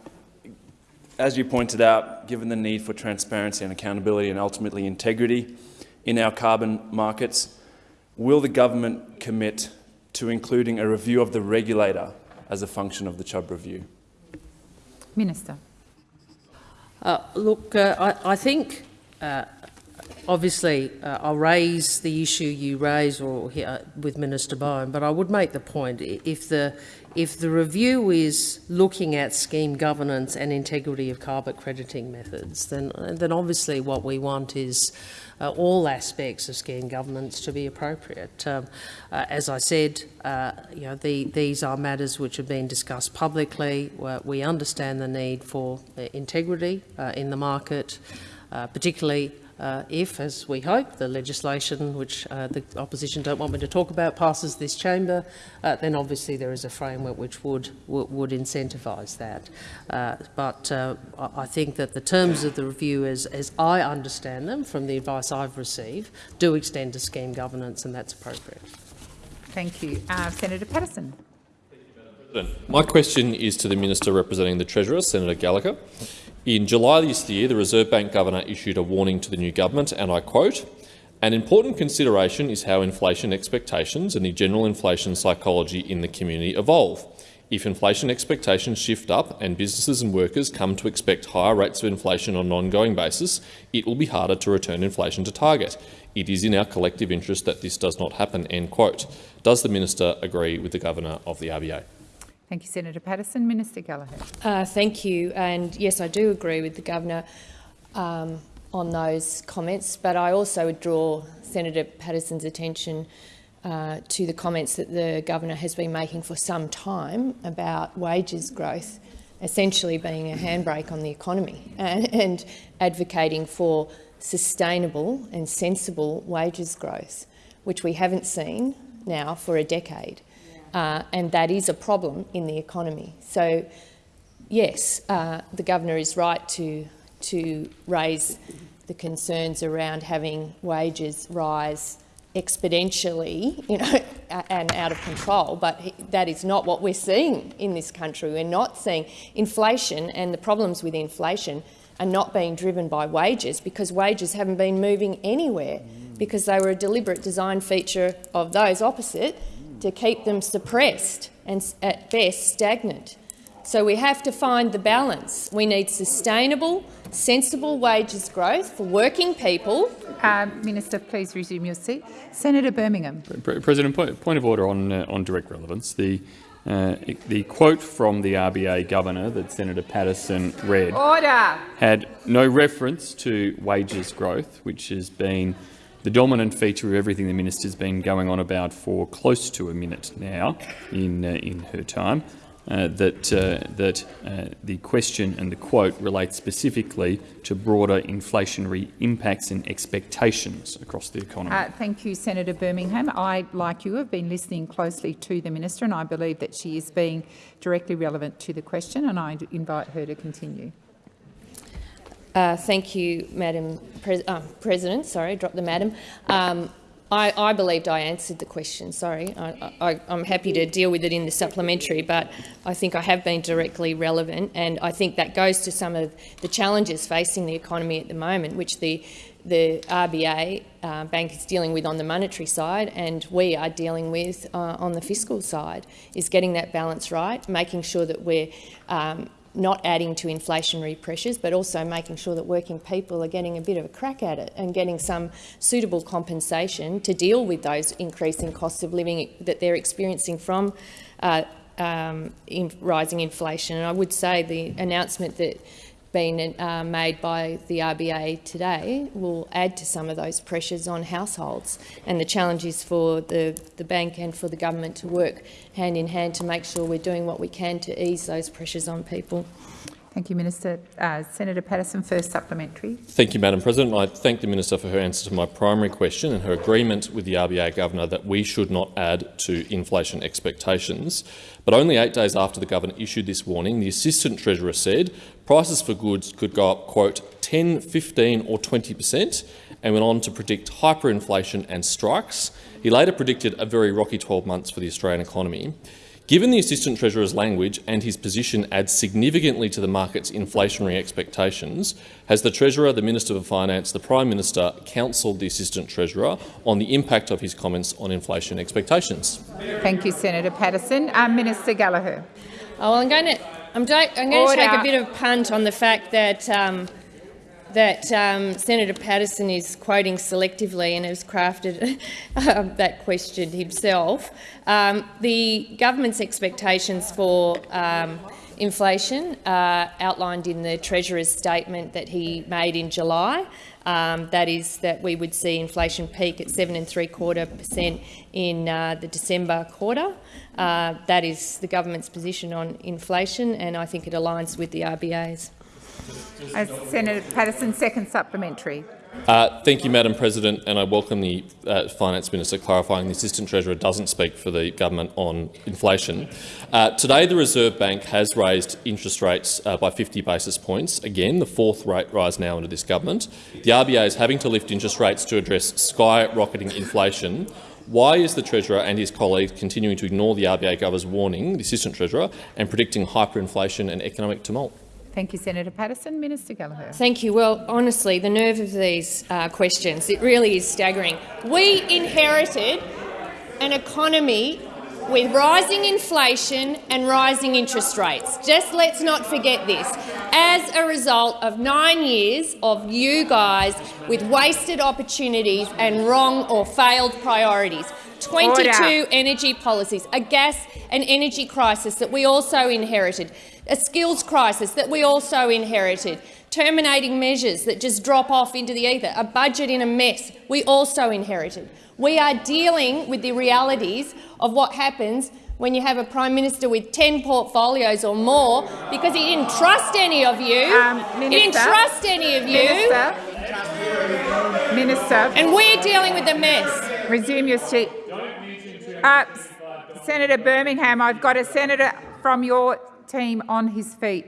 As you pointed out, given the need for transparency and accountability and ultimately integrity in our carbon markets, will the government commit to including a review of the regulator as a function of the Chubb review? Minister. Uh, look, uh, I, I, think uh, obviously uh, I'll raise the issue you raise or uh, with Minister Bowen, but I would make the point if the if the review is looking at scheme governance and integrity of carbon crediting methods, then then obviously what we want is uh, all aspects of scheme governance to be appropriate. Um, uh, as I said, uh, you know, the, these are matters which have been discussed publicly. we understand the need for uh, integrity uh, in the market, particularly uh, if, as we hope, the legislation which uh, the opposition don't want me to talk about passes this chamber, uh, then obviously there is a framework which would would incentivise that. Uh, but uh, I think that the terms of the review, as, as I understand them from the advice I've received, do extend to scheme governance, and that's appropriate. Thank you. Uh, Senator Paterson. My question is to the Minister representing the Treasurer, Senator Gallagher. In July this year, the Reserve Bank Governor issued a warning to the new government, and I quote, an important consideration is how inflation expectations and the general inflation psychology in the community evolve. If inflation expectations shift up and businesses and workers come to expect higher rates of inflation on an ongoing basis, it will be harder to return inflation to target. It is in our collective interest that this does not happen. End quote. Does the minister agree with the governor of the RBA? Thank you, Senator Paterson. Minister Gallagher. Uh, thank you. And yes, I do agree with the governor um, on those comments, but I also would draw Senator Paterson's attention uh, to the comments that the governor has been making for some time about wages growth essentially being a handbrake on the economy and, and advocating for sustainable and sensible wages growth, which we haven't seen now for a decade uh, and that is a problem in the economy. So, yes, uh, the governor is right to to raise the concerns around having wages rise exponentially, you know, and out of control. But that is not what we're seeing in this country. We're not seeing inflation, and the problems with inflation are not being driven by wages because wages haven't been moving anywhere because they were a deliberate design feature of those opposite to keep them suppressed and at best stagnant. So we have to find the balance. We need sustainable, sensible wages growth for working people. Uh, Minister, please resume your seat. Senator Birmingham. President, point of order on uh, on direct relevance. The uh, the quote from the RBA governor that Senator Paterson read order. had no reference to wages growth, which has been the dominant feature of everything the minister's been going on about for close to a minute now in, uh, in her time, uh, that, uh, that uh, the question and the quote relate specifically to broader inflationary impacts and expectations across the economy. Uh, thank you, Senator Birmingham. I, like you, have been listening closely to the minister and I believe that she is being directly relevant to the question and I invite her to continue. Uh, thank you, Madam Pre uh, President. Sorry, drop the madam. Um, I, I, believed I answered the question. Sorry, I, am happy to deal with it in the supplementary, but I think I have been directly relevant, and I think that goes to some of the challenges facing the economy at the moment, which the the RBA uh, bank is dealing with on the monetary side, and we are dealing with uh, on the fiscal side, is getting that balance right, making sure that we're um, not adding to inflationary pressures, but also making sure that working people are getting a bit of a crack at it and getting some suitable compensation to deal with those increasing costs of living that they're experiencing from uh, um, in rising inflation. And I would say the announcement that been uh, made by the RBA today will add to some of those pressures on households. And the challenge is for the, the bank and for the government to work hand in hand to make sure we're doing what we can to ease those pressures on people. Thank you, Minister. Uh, Senator Paterson, first supplementary. Thank you, Madam President. I thank the Minister for her answer to my primary question and her agreement with the RBA Governor that we should not add to inflation expectations. But only eight days after the Governor issued this warning, the Assistant Treasurer said prices for goods could go up, quote, 10, 15 or 20 per cent, and went on to predict hyperinflation and strikes. He later predicted a very rocky 12 months for the Australian economy. Given the Assistant Treasurer's language and his position adds significantly to the market's inflationary expectations, has the Treasurer, the Minister for Finance, the Prime Minister counselled the Assistant Treasurer on the impact of his comments on inflation expectations? Thank you, Senator Paterson. Um, Minister Gallagher. Oh, well, I'm going to I'm, I'm going to take a bit of a punt on the fact that um, that um, Senator Paterson is quoting selectively and has crafted uh, that question himself. Um, the government's expectations for um, inflation are outlined in the Treasurer's statement that he made in July. Um, that is that we would see inflation peak at seven and three quarter per cent in uh, the December quarter. Uh, that is the government's position on inflation, and I think it aligns with the RBA's. Senator Paterson, second supplementary. Uh, thank you, Madam President, and I welcome the uh, Finance Minister clarifying the Assistant Treasurer doesn't speak for the government on inflation. Uh, today, the Reserve Bank has raised interest rates uh, by 50 basis points, again the fourth rate rise now under this government. The RBA is having to lift interest rates to address skyrocketing inflation. Why is the Treasurer and his colleagues continuing to ignore the RBA Governor's warning, the Assistant Treasurer, and predicting hyperinflation and economic tumult? Thank you, Senator Paterson. Minister Gallagher. Thank you. Well, honestly, the nerve of these uh, questions, it really is staggering. We inherited an economy with rising inflation and rising interest rates. Just let's not forget this. As a result of nine years of you guys with wasted opportunities and wrong or failed priorities, 22 Order. energy policies, a gas and energy crisis that we also inherited, a skills crisis that we also inherited, terminating measures that just drop off into the ether, a budget in a mess we also inherited. We are dealing with the realities of what happens when you have a Prime Minister with 10 portfolios or more because he didn't trust any of you. Um, Minister, he didn't trust any of you. Minister, Minister. And we're dealing with a mess. Resume your seat. Uh, Senator Birmingham, I've got a senator from your team on his feet,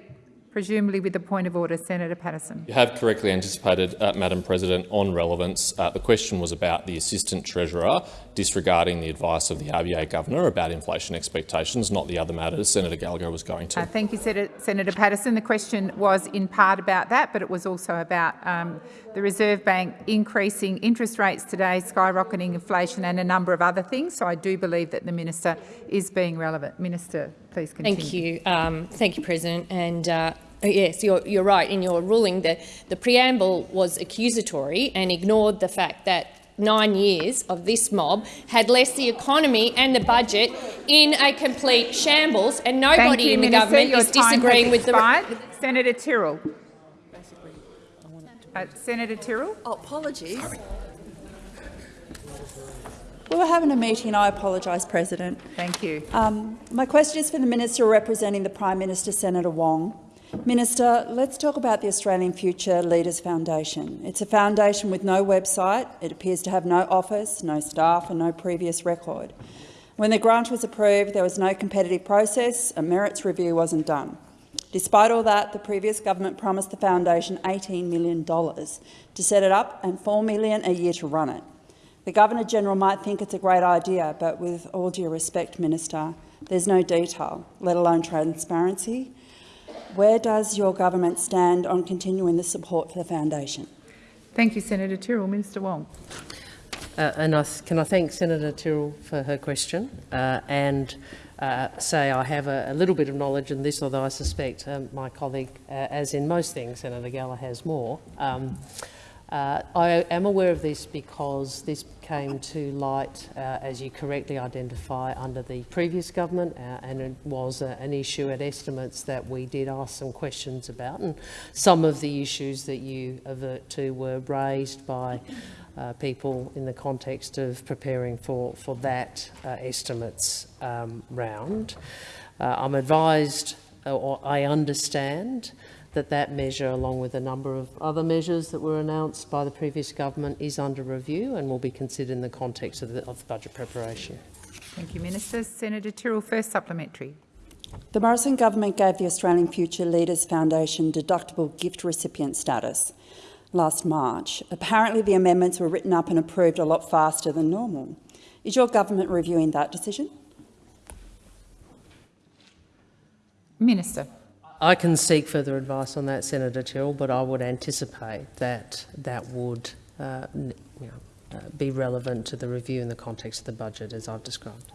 presumably with a point of order. Senator Paterson. You have correctly anticipated, uh, Madam President, on relevance. Uh, the question was about the Assistant Treasurer disregarding the advice of the RBA Governor about inflation expectations, not the other matters Senator Gallagher was going to. Uh, thank you, Senator, Senator Paterson. The question was in part about that, but it was also about um, the Reserve Bank increasing interest rates today, skyrocketing inflation and a number of other things. So I do believe that the minister is being relevant. Minister, please continue. Thank you. Um, thank you, President. And uh, Yes, you're, you're, right. In your ruling, the, the preamble was accusatory and ignored the fact that nine years of this mob had left the economy and the budget in a complete shambles, and nobody you, in the Minister. government Your is disagreeing with the. Senator Tyrrell. Uh, Senator Tyrrell. Oh, apologies. Sorry. We were having a meeting and I apologise, President. Thank you. Um, my question is for the Minister representing the Prime Minister, Senator Wong. Minister, let's talk about the Australian Future Leaders Foundation. It's a foundation with no website. It appears to have no office, no staff and no previous record. When the grant was approved, there was no competitive process, a merits review wasn't done. Despite all that, the previous government promised the foundation $18 million to set it up and 4 million a year to run it. The Governor-General might think it's a great idea, but with all due respect, Minister, there's no detail, let alone transparency. Where does your government stand on continuing the support for the foundation? Thank you, Senator Tyrrell. Minister Wong. Uh, and I can I thank Senator Tyrrell for her question uh, and uh, say I have a, a, little bit of knowledge in this, although I suspect um, my colleague, uh, as in most things, Senator Galla has more. Um, uh, I am aware of this because this came to light, uh, as you correctly identify, under the previous government, uh, and it was uh, an issue at estimates that we did ask some questions about. And some of the issues that you avert to were raised by uh, people in the context of preparing for, for that uh, estimates um, round. I'm advised, or I understand, that that measure, along with a number of other measures that were announced by the previous government, is under review and will be considered in the context of the, of the budget preparation. Thank you, Minister. Senator Tyrrell, first supplementary. The Morrison government gave the Australian Future Leaders Foundation deductible gift recipient status last March. Apparently the amendments were written up and approved a lot faster than normal. Is your government reviewing that decision? Minister. I can seek further advice on that, Senator Tyrrell, but I would anticipate that that would uh, you know, uh, be relevant to the review in the context of the budget, as I've described.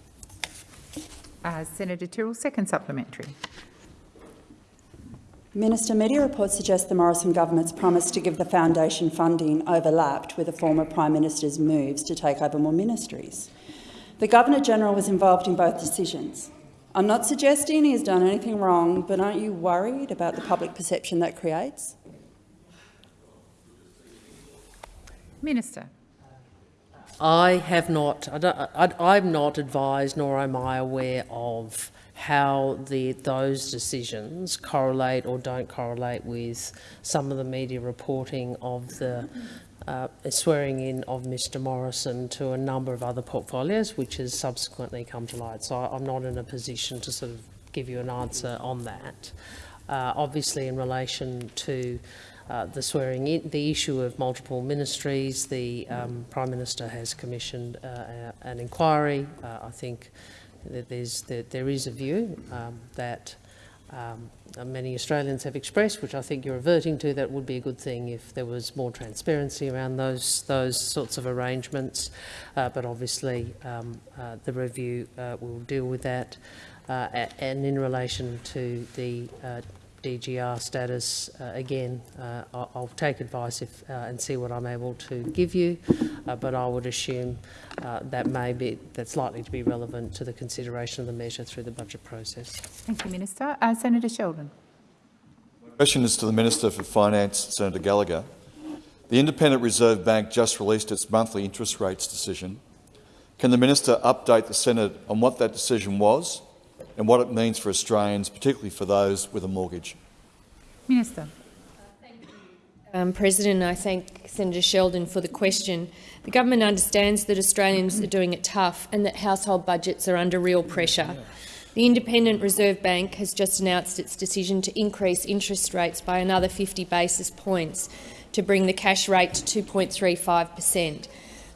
Uh, Senator Tyrrell, second supplementary. Minister, media reports suggest the Morrison government's promise to give the foundation funding overlapped with the former Prime Minister's moves to take over more ministries. The Governor-General was involved in both decisions. I'm not suggesting he has done anything wrong, but aren't you worried about the public perception that creates? Minister. I have not, I am not advised nor am I aware of how the, those decisions correlate or don't correlate with some of the media reporting of the uh, swearing in of Mr Morrison to a number of other portfolios, which has subsequently come to light. So I'm not in a position to sort of give you an answer on that. Uh, obviously, in relation to uh, the swearing in, the issue of multiple ministries, the um, Prime Minister has commissioned uh, an inquiry. Uh, I think that that there is a view um, that um, many Australians have expressed, which I think you're reverting to, that would be a good thing if there was more transparency around those those sorts of arrangements. Uh, but obviously, um, uh, the review uh, will deal with that. Uh, and in relation to the uh, DGR status, uh, again, uh, I'll, I'll, take advice if, uh, and see what I'm able to give you, uh, but I would assume uh, that may be that's likely to be relevant to the consideration of the measure through the budget process. Thank you, Minister. Uh, Senator Sheldon. My question is to the Minister for Finance, Senator Gallagher. The Independent Reserve Bank just released its monthly interest rates decision. Can the minister update the Senate on what that decision was and what it means for Australians, particularly for those with a mortgage. Minister. Um, President, I thank Senator Sheldon for the question. The government understands that Australians are doing it tough and that household budgets are under real pressure. The Independent Reserve Bank has just announced its decision to increase interest rates by another 50 basis points to bring the cash rate to 2.35 per cent.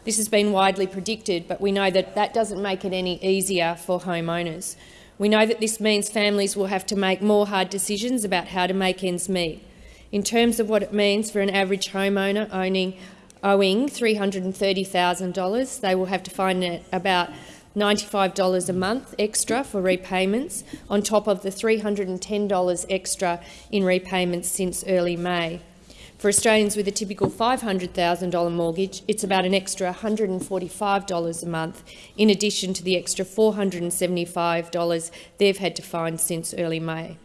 This has been widely predicted, but we know that that doesn't make it any easier for homeowners. We know that this means families will have to make more hard decisions about how to make ends meet. In terms of what it means for an average homeowner owning, owing $330,000, they will have to find about $95 a month extra for repayments, on top of the $310 extra in repayments since early May. For Australians with a typical $500,000 mortgage, it's about an extra $145 a month, in addition to the extra $475 they've had to find since early May.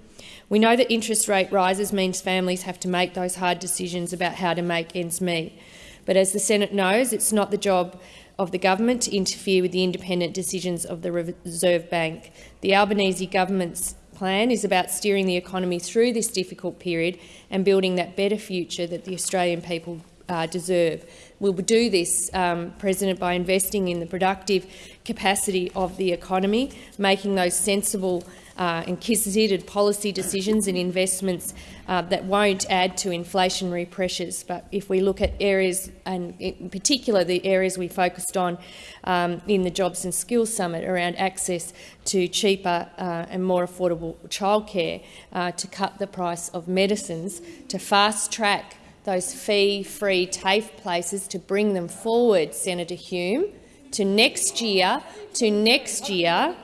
We know that interest rate rises means families have to make those hard decisions about how to make ends meet. But as the Senate knows, it's not the job of the government to interfere with the independent decisions of the Reserve Bank. The Albanese government's plan is about steering the economy through this difficult period and building that better future that the Australian people uh, deserve. We will do this, um, President, by investing in the productive capacity of the economy, making those sensible uh, and considered policy decisions and investments uh, that won't add to inflationary pressures. But if we look at areas, and in particular the areas we focused on um, in the Jobs and Skills Summit around access to cheaper uh, and more affordable childcare, uh, to cut the price of medicines, to fast-track those fee-free TAFE places, to bring them forward, Senator Hume, to next year, to next year,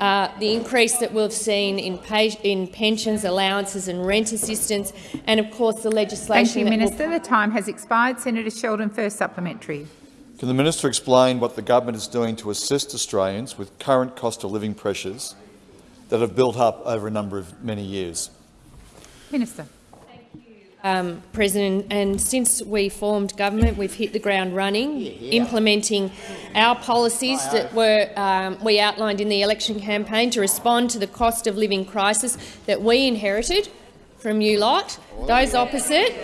uh, the increase that we've seen in, pay, in, pensions, allowances and rent assistance, and of course the legislation— Thank you, Minister. The time has expired. Senator Sheldon, first supplementary. Can the minister explain what the government is doing to assist Australians with current cost of living pressures that have built up over a number of many years? Minister um, President, and since we formed government, we've hit the ground running, yeah, yeah. implementing our policies that were um, we outlined in the election campaign to respond to the cost of living crisis that we inherited from you lot, those opposite.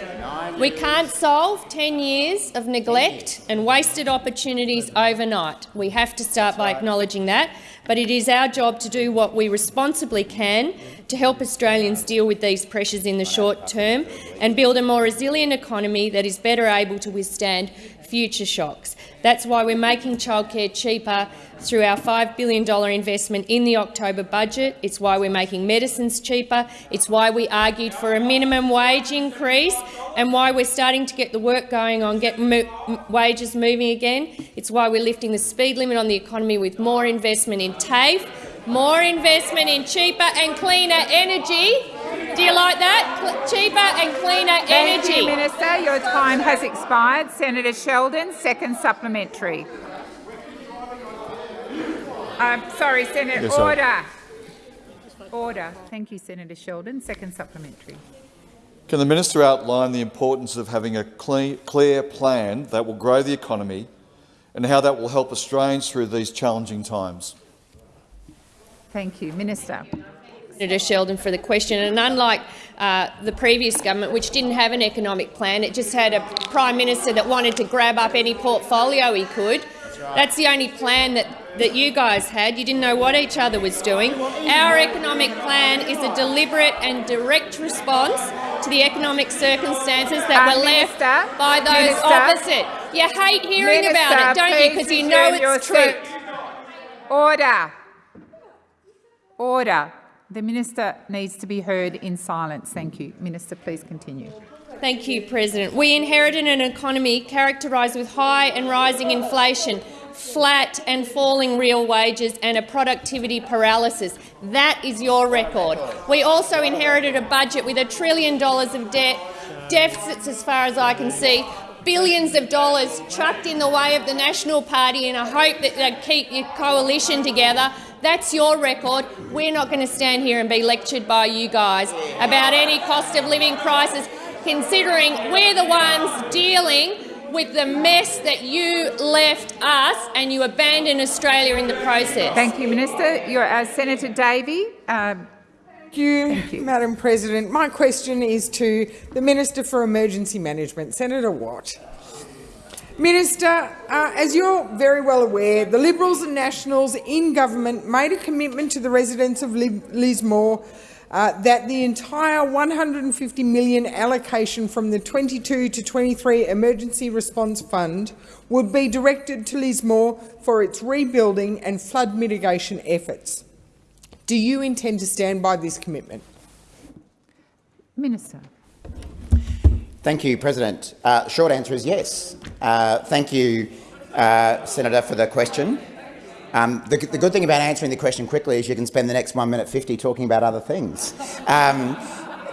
We can't solve 10 years of neglect and wasted opportunities overnight. We have to start by acknowledging that, but it is our job to do what we responsibly can to help Australians deal with these pressures in the short term and build a more resilient economy that is better able to withstand future shocks. That's why we're making childcare cheaper through our $5 billion investment in the October budget. It's why we're making medicines cheaper. It's why we argued for a minimum wage increase and why we're starting to get the work going on, get mo wages moving again. It's why we're lifting the speed limit on the economy with more investment in TAFE, more investment in cheaper and cleaner energy. Do you like that? cheaper and cleaner Thank energy. You, Minister. Your time has expired. Senator Sheldon, second supplementary. Um, sorry, Senator. Yes, order. Order. Thank you, Senator Sheldon. Second supplementary. Can the minister outline the importance of having a clear plan that will grow the economy and how that will help Australians through these challenging times? Thank you. Minister. Senator Sheldon for the question. And unlike uh, the previous government, which didn't have an economic plan, it just had a prime minister that wanted to grab up any portfolio he could. That's the only plan that, that you guys had. You didn't know what each other was doing. Our economic plan is a deliberate and direct response to the economic circumstances that uh, were Minister, left by those Minister, opposite. You hate hearing Minister, about it, don't you? Because you know it's true. Order. Order. The minister needs to be heard in silence. Thank you. Minister, please continue. Thank you, President. We inherited an economy characterised with high and rising inflation, flat and falling real wages and a productivity paralysis. That is your record. We also inherited a budget with a trillion dollars of debt, deficits as far as I can see, billions of dollars trucked in the way of the National Party in a hope that they'd keep your coalition together. That's your record. We're not going to stand here and be lectured by you guys about any cost of living crisis, considering we're the ones dealing with the mess that you left us and you abandoned Australia in the process. Thank you, Minister. You're, uh, Senator Davey. Um, Thank you, Thank you, Madam President. My question is to the Minister for Emergency Management, Senator Watt. Minister, uh, as you're very well aware, the Liberals and Nationals in government made a commitment to the residents of Lismore uh, that the entire 150 million allocation from the 22 to 23 Emergency Response Fund would be directed to Lismore for its rebuilding and flood mitigation efforts. Do you intend to stand by this commitment? Minister. Thank you, President. Uh, short answer is yes. Uh, thank you, uh, Senator, for the question. Um, the, the, good thing about answering the question quickly is you can spend the next 1 minute 50 talking about other things. Um,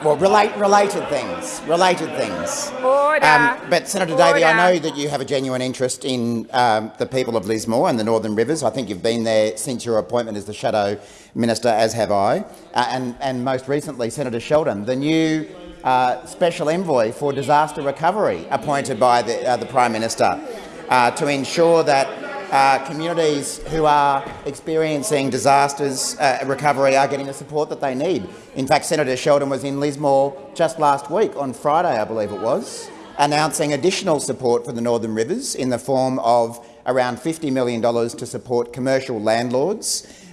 well, relate, related things. Related things. Order. Um, but Senator Davey, I know that you have a genuine interest in um, the people of Lismore and the Northern Rivers. I think you've been there since your appointment as the Shadow Minister, as have I. Uh, and, and most recently, Senator Sheldon, the new uh, Special Envoy for Disaster Recovery appointed by the, uh, the Prime Minister uh, to ensure that uh, communities who are experiencing disasters recovery are getting the support that they need. In fact, Senator Sheldon was in Lismore just last week, on Friday, I believe it was, announcing additional support for the Northern Rivers in the form of around $50 million to support commercial landlords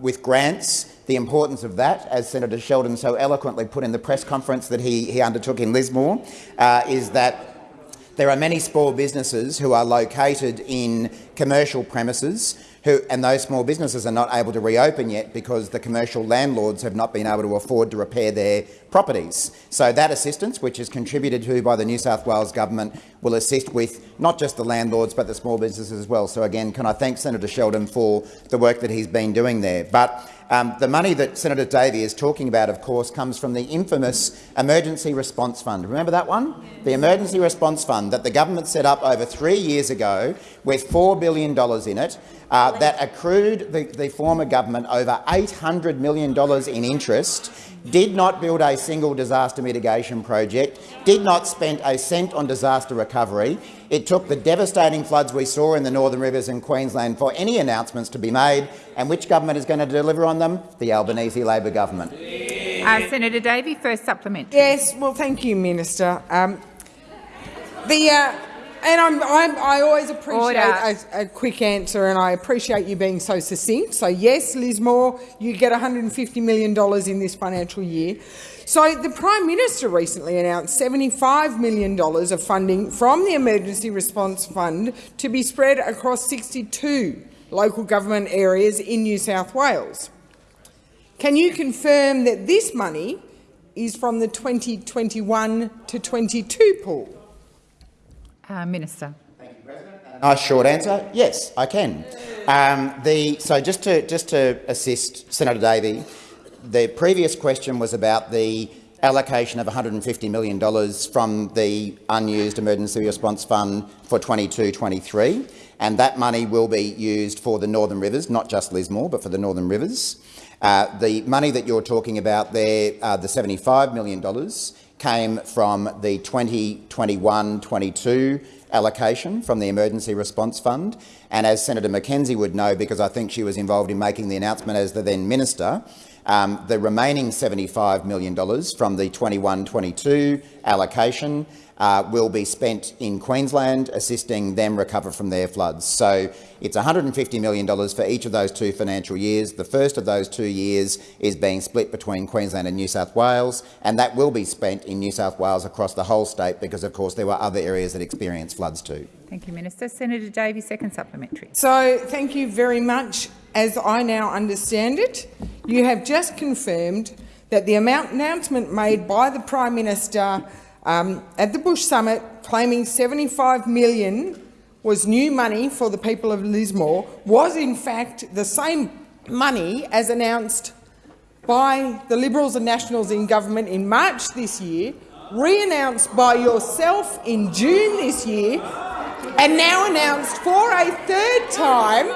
with grants the importance of that, as Senator Sheldon so eloquently put in the press conference that he, he undertook in Lismore, uh, is that there are many small businesses who are located in commercial premises who, and those small businesses are not able to reopen yet because the commercial landlords have not been able to afford to repair their properties. So that assistance, which is contributed to by the New South Wales government, will assist with not just the landlords but the small businesses as well. So again, can I thank Senator Sheldon for the work that he's been doing there. But um, the money that Senator Davey is talking about, of course, comes from the infamous Emergency Response Fund. Remember that one? The Emergency Response Fund that the government set up over three years ago with $4 billion in it uh, that accrued the, the former government over $800 million in interest did not build a single disaster mitigation project, did not spend a cent on disaster recovery. It took the devastating floods we saw in the Northern Rivers in Queensland for any announcements to be made. And which government is going to deliver on them? The Albanese Labor government. Uh, Senator Davey, first supplementary. Yes, well, thank you, Minister. Um, the uh, and I'm, I'm, i always appreciate a, a, quick answer, and I appreciate you being so succinct. So yes, Lismore, you get $150 million in this financial year. So the Prime Minister recently announced $75 million of funding from the Emergency Response Fund to be spread across 62 local government areas in New South Wales. Can you confirm that this money is from the 2021 to 22 pool? Uh, Minister. Nice short answer. Yes, I can. Um, the, so just to, just to assist Senator Davey, the previous question was about the allocation of $150 million from the unused emergency response fund for 22-23, and that money will be used for the Northern Rivers, not just Lismore, but for the Northern Rivers. Uh, the money that you're talking about there, uh, the $75 million, came from the 2021-22 allocation from the Emergency Response Fund. And as Senator McKenzie would know, because I think she was involved in making the announcement as the then minister, um, the remaining $75 million from the 21-22 allocation uh, will be spent in Queensland, assisting them recover from their floods. So it's $150 million for each of those two financial years. The first of those two years is being split between Queensland and New South Wales, and that will be spent in New South Wales across the whole state because, of course, there were other areas that experienced floods too. Thank you, Minister. Senator Davey, second supplementary. So, thank you very much. As I now understand it, you have just confirmed that the amount announcement made by the Prime Minister um, at the Bush Summit claiming 75 million was new money for the people of Lismore was in fact the same money as announced by the Liberals and Nationals in government in March this year, re-announced by yourself in June this year, and now announced for a third time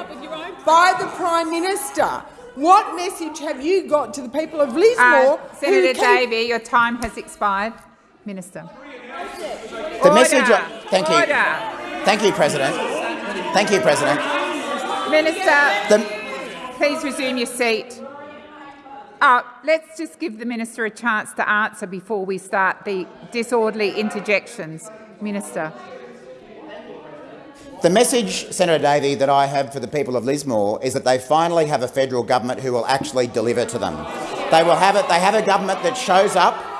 by the Prime Minister. What message have you got to the people of Lismore? Uh, Senator Davey, your time has expired. Minister. The Order. message. Thank you. Thank you, President. Thank you, President. Minister, the please resume your seat. Uh, let's just give the minister a chance to answer before we start the disorderly interjections. Minister. The message, Senator Davey, that I have for the people of Lismore is that they finally have a federal government who will actually deliver to them. They will have it. They have a government that shows up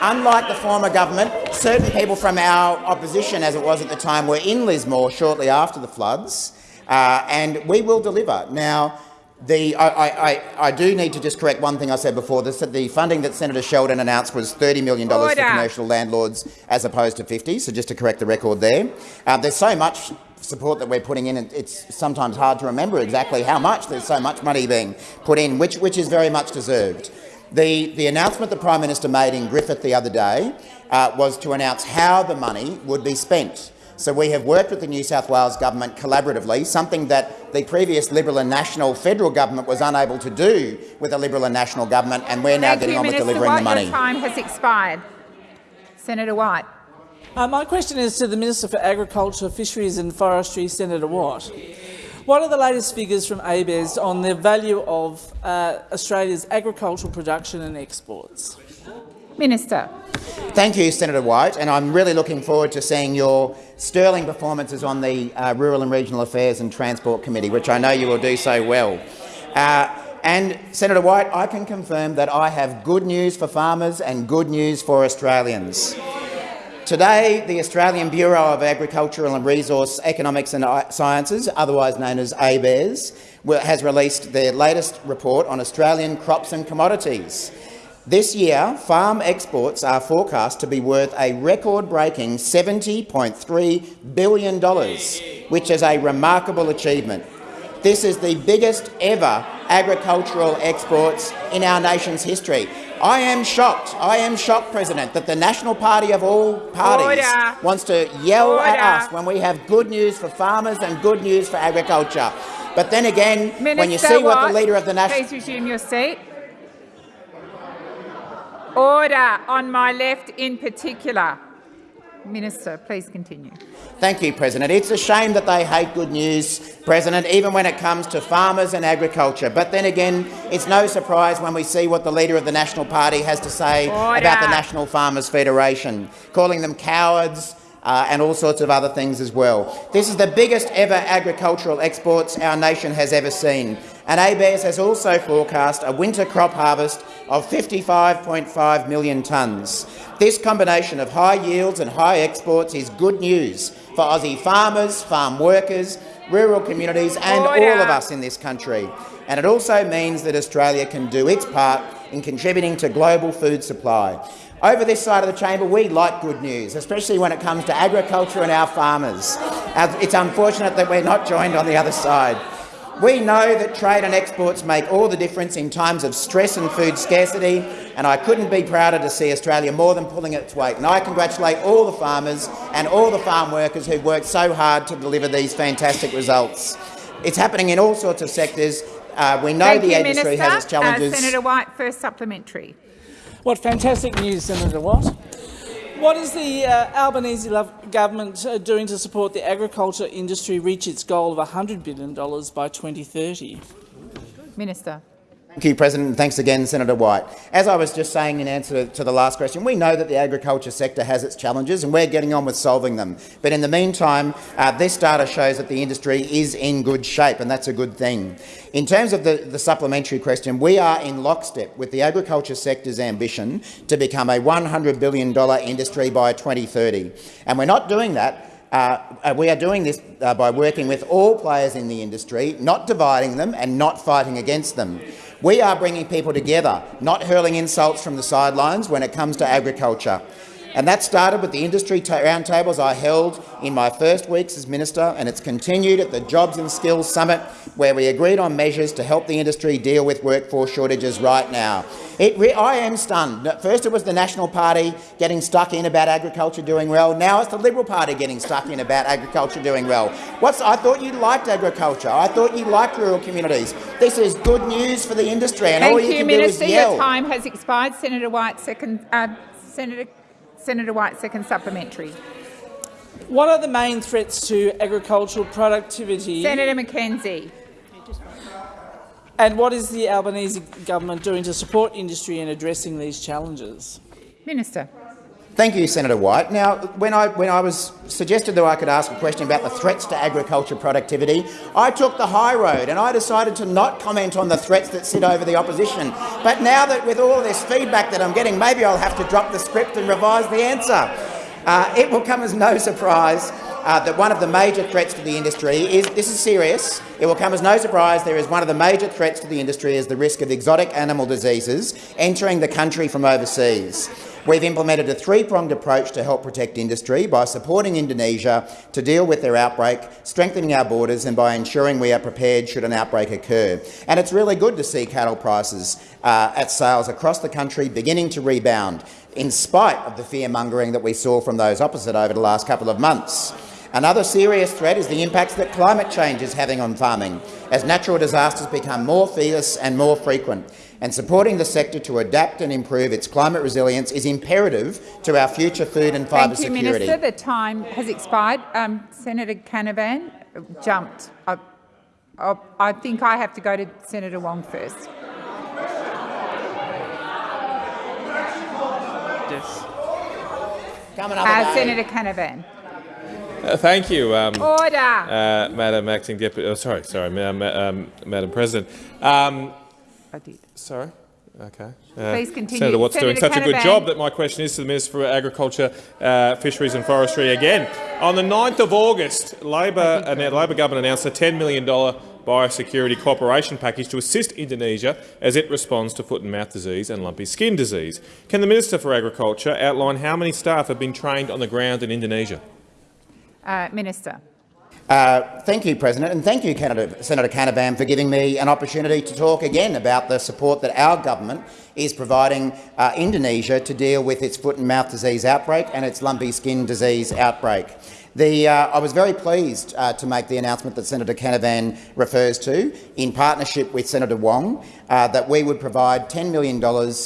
Unlike the former government, certain people from our opposition, as it was at the time, were in Lismore shortly after the floods, uh, and we will deliver. Now, the, I, I, I, do need to just correct one thing I said before. The, the funding that Senator Sheldon announced was $30 million Order. for commercial landlords as opposed to 50, so just to correct the record there. Uh, there's so much support that we're putting in, and it's sometimes hard to remember exactly how much. There's so much money being put in, which, which is very much deserved. The, the announcement the Prime Minister made in Griffith the other day uh, was to announce how the money would be spent. So we have worked with the New South Wales government collaboratively, something that the previous Liberal and National federal government was unable to do with the Liberal and National government, and we're now Thank getting you, on Minister with delivering White, the money. Your time has expired. Senator White. Uh, my question is to the Minister for Agriculture, Fisheries and Forestry, Senator Watt. What are the latest figures from ABARES on the value of uh, Australia's agricultural production and exports? Minister. Thank you, Senator White, and I'm really looking forward to seeing your sterling performances on the uh, Rural and Regional Affairs and Transport Committee, which I know you will do so well. Uh, and, Senator White, I can confirm that I have good news for farmers and good news for Australians. Today, the Australian Bureau of Agricultural and Resource Economics and Sciences, otherwise known as ABARES, has released their latest report on Australian crops and commodities. This year, farm exports are forecast to be worth a record-breaking $70.3 billion, which is a remarkable achievement. This is the biggest ever agricultural exports in our nation's history. I am shocked, I am shocked, President, that the National Party of all parties Order. wants to yell Order. at us when we have good news for farmers and good news for agriculture. But then again, Minister when you see what the Leader of the National... Please resume your seat. Order on my left in particular. Minister, please continue. Thank you, President. It's a shame that they hate good news, President, even when it comes to farmers and agriculture. But then again, it's no surprise when we see what the Leader of the National Party has to say Order. about the National Farmers Federation, calling them cowards, uh, and all sorts of other things as well. This is the biggest ever agricultural exports our nation has ever seen, and ABARES has also forecast a winter crop harvest of 55.5 million tonnes. This combination of high yields and high exports is good news for Aussie farmers, farm workers, rural communities and Order. all of us in this country. And it also means that Australia can do its part in contributing to global food supply. Over this side of the chamber, we like good news, especially when it comes to agriculture and our farmers. It's unfortunate that we're not joined on the other side. We know that trade and exports make all the difference in times of stress and food scarcity, and I couldn't be prouder to see Australia more than pulling its weight. And I congratulate all the farmers and all the farm workers who've worked so hard to deliver these fantastic results. It's happening in all sorts of sectors. Uh, we know Thank the you, industry Minister. has its challenges. Uh, Senator White, first supplementary. What fantastic news, Senator Watt. What is the uh, Albanese government uh, doing to support the agriculture industry reach its goal of $100 billion by 2030? Minister. Thank you, President, thanks again, Senator White. As I was just saying in answer to the last question, we know that the agriculture sector has its challenges and we're getting on with solving them. But in the meantime, uh, this data shows that the industry is in good shape, and that's a good thing. In terms of the, the supplementary question, we are in lockstep with the agriculture sector's ambition to become a $100 billion industry by 2030. And we're not doing that uh, uh, we are doing this uh, by working with all players in the industry, not dividing them and not fighting against them. We are bringing people together, not hurling insults from the sidelines when it comes to agriculture. And that started with the industry roundtables I held in my first weeks as minister, and it's continued at the Jobs and Skills Summit, where we agreed on measures to help the industry deal with workforce shortages right now. I am stunned. First it was the National Party getting stuck in about agriculture doing well. Now it's the Liberal Party getting stuck in about agriculture doing well. What's, I thought you liked agriculture. I thought you liked rural communities. This is good news for the industry, and Thank all you, you, can Minister. do is yell. Your time has expired. Senator White, second. Uh, Senator, Senator White, second supplementary. What are the main threats to agricultural productivity? Senator McKenzie. And what is the Albanese government doing to support industry in addressing these challenges? Minister. Thank you, Senator White. Now, when I, when I was suggested that I could ask a question about the threats to agriculture productivity, I took the high road and I decided to not comment on the threats that sit over the opposition. But now that with all this feedback that I'm getting, maybe I'll have to drop the script and revise the answer. Uh, it will come as no surprise uh, that one of the major threats to the industry is, this is serious, it will come as no surprise there is one of the major threats to the industry is the risk of exotic animal diseases entering the country from overseas. We've implemented a three-pronged approach to help protect industry by supporting Indonesia to deal with their outbreak, strengthening our borders and by ensuring we are prepared should an outbreak occur. And it's really good to see cattle prices uh, at sales across the country beginning to rebound, in spite of the fear-mongering that we saw from those opposite over the last couple of months. Another serious threat is the impacts that climate change is having on farming, as natural disasters become more fierce and more frequent. And supporting the sector to adapt and improve its climate resilience is imperative to our future food and fibre security. Thank you, security. Minister. The time has expired. Um, Senator Canavan jumped. I, I, I think I have to go to Senator Wong first. Yes. Coming Uh, Senator Canavan. Uh, thank you, um, Order. uh, Madam Acting Deputy. Oh, sorry, sorry, ma ma um, Madam President. Um, I did. Sorry. Okay. Please continue. Senator Watt's doing Senator such a good job that my question is to the Minister for Agriculture, uh, Fisheries and Forestry again. On the 9th of August, Labor, uh, Labor government announced a $10 million biosecurity cooperation package to assist Indonesia as it responds to foot and mouth disease and lumpy skin disease. Can the Minister for Agriculture outline how many staff have been trained on the ground in Indonesia? Uh, Minister. Uh, thank you, President, and thank you, Canada, Senator Canavan, for giving me an opportunity to talk again about the support that our government is providing uh, Indonesia to deal with its foot and mouth disease outbreak and its lumpy skin disease outbreak. The, uh, I was very pleased uh, to make the announcement that Senator Canavan refers to, in partnership with Senator Wong, uh, that we would provide $10 million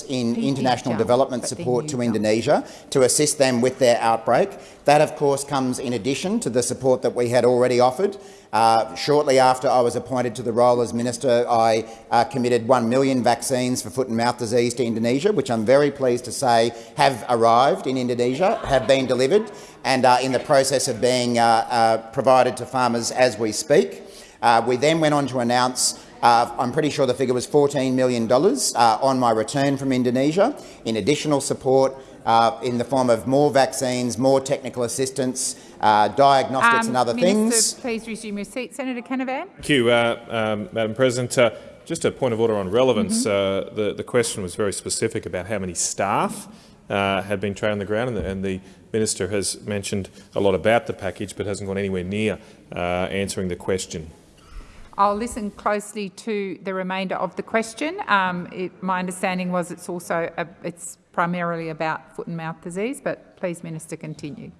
in international development support to Indonesia to assist them with their outbreak. That, of course, comes in addition to the support that we had already offered. Uh, shortly after I was appointed to the role as minister, I uh, committed 1 million vaccines for foot and mouth disease to Indonesia, which I'm very pleased to say have arrived in Indonesia, have been delivered and are in the process of being uh, uh, provided to farmers as we speak. We then went on to announce uh, I'm pretty sure the figure was $14 million uh, on my return from Indonesia in additional support uh, in the form of more vaccines, more technical assistance, uh, diagnostics Um, and other Minister, things. please resume your seat. Senator Canavan. Thank you, uh, um, Madam President. Uh, just a point of order on relevance. Mm-hmm. Uh, the, the question was very specific about how many staff uh, had been trained on the ground, and the, and the minister has mentioned a lot about the package, but hasn't gone anywhere near uh, answering the question. I'll listen closely to the remainder of the question. Um, it, my understanding was it's also a, it's primarily about foot and mouth disease, but please, Minister, continue.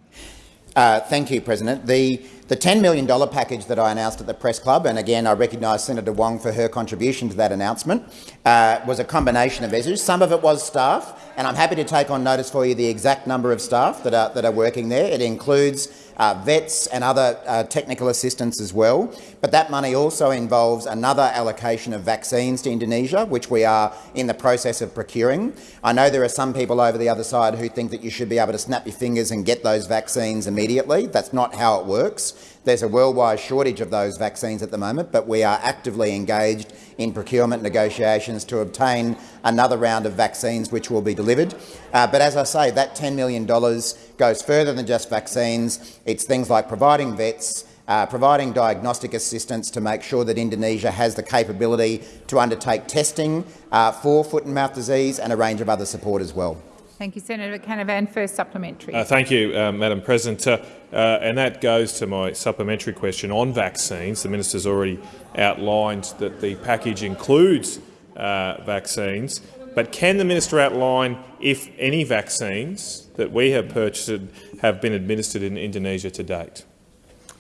Uh, thank you, President. The, the $10 million package that I announced at the Press Club, and again I recognise Senator Wong for her contribution to that announcement, uh, was a combination of measures. Some of it was staff, and I'm happy to take on notice for you the exact number of staff that are, that are working there. It includes uh, vets and other uh, technical assistance as well. But that money also involves another allocation of vaccines to Indonesia, which we are in the process of procuring. I know there are some people over the other side who think that you should be able to snap your fingers and get those vaccines immediately. That's not how it works. There's a worldwide shortage of those vaccines at the moment, but we are actively engaged in procurement negotiations to obtain another round of vaccines which will be delivered. Uh, but as I say, that $10 million goes further than just vaccines. It's things like providing vets, uh, providing diagnostic assistance to make sure that Indonesia has the capability to undertake testing uh, for foot and mouth disease and a range of other support as well. Thank you, Senator Canavan. First supplementary. Uh, thank you, uh, Madam President. Uh, uh, and that goes to my supplementary question on vaccines. The minister's already outlined that the package includes uh, vaccines, but can the minister outline if any vaccines that we have purchased have been administered in Indonesia to date?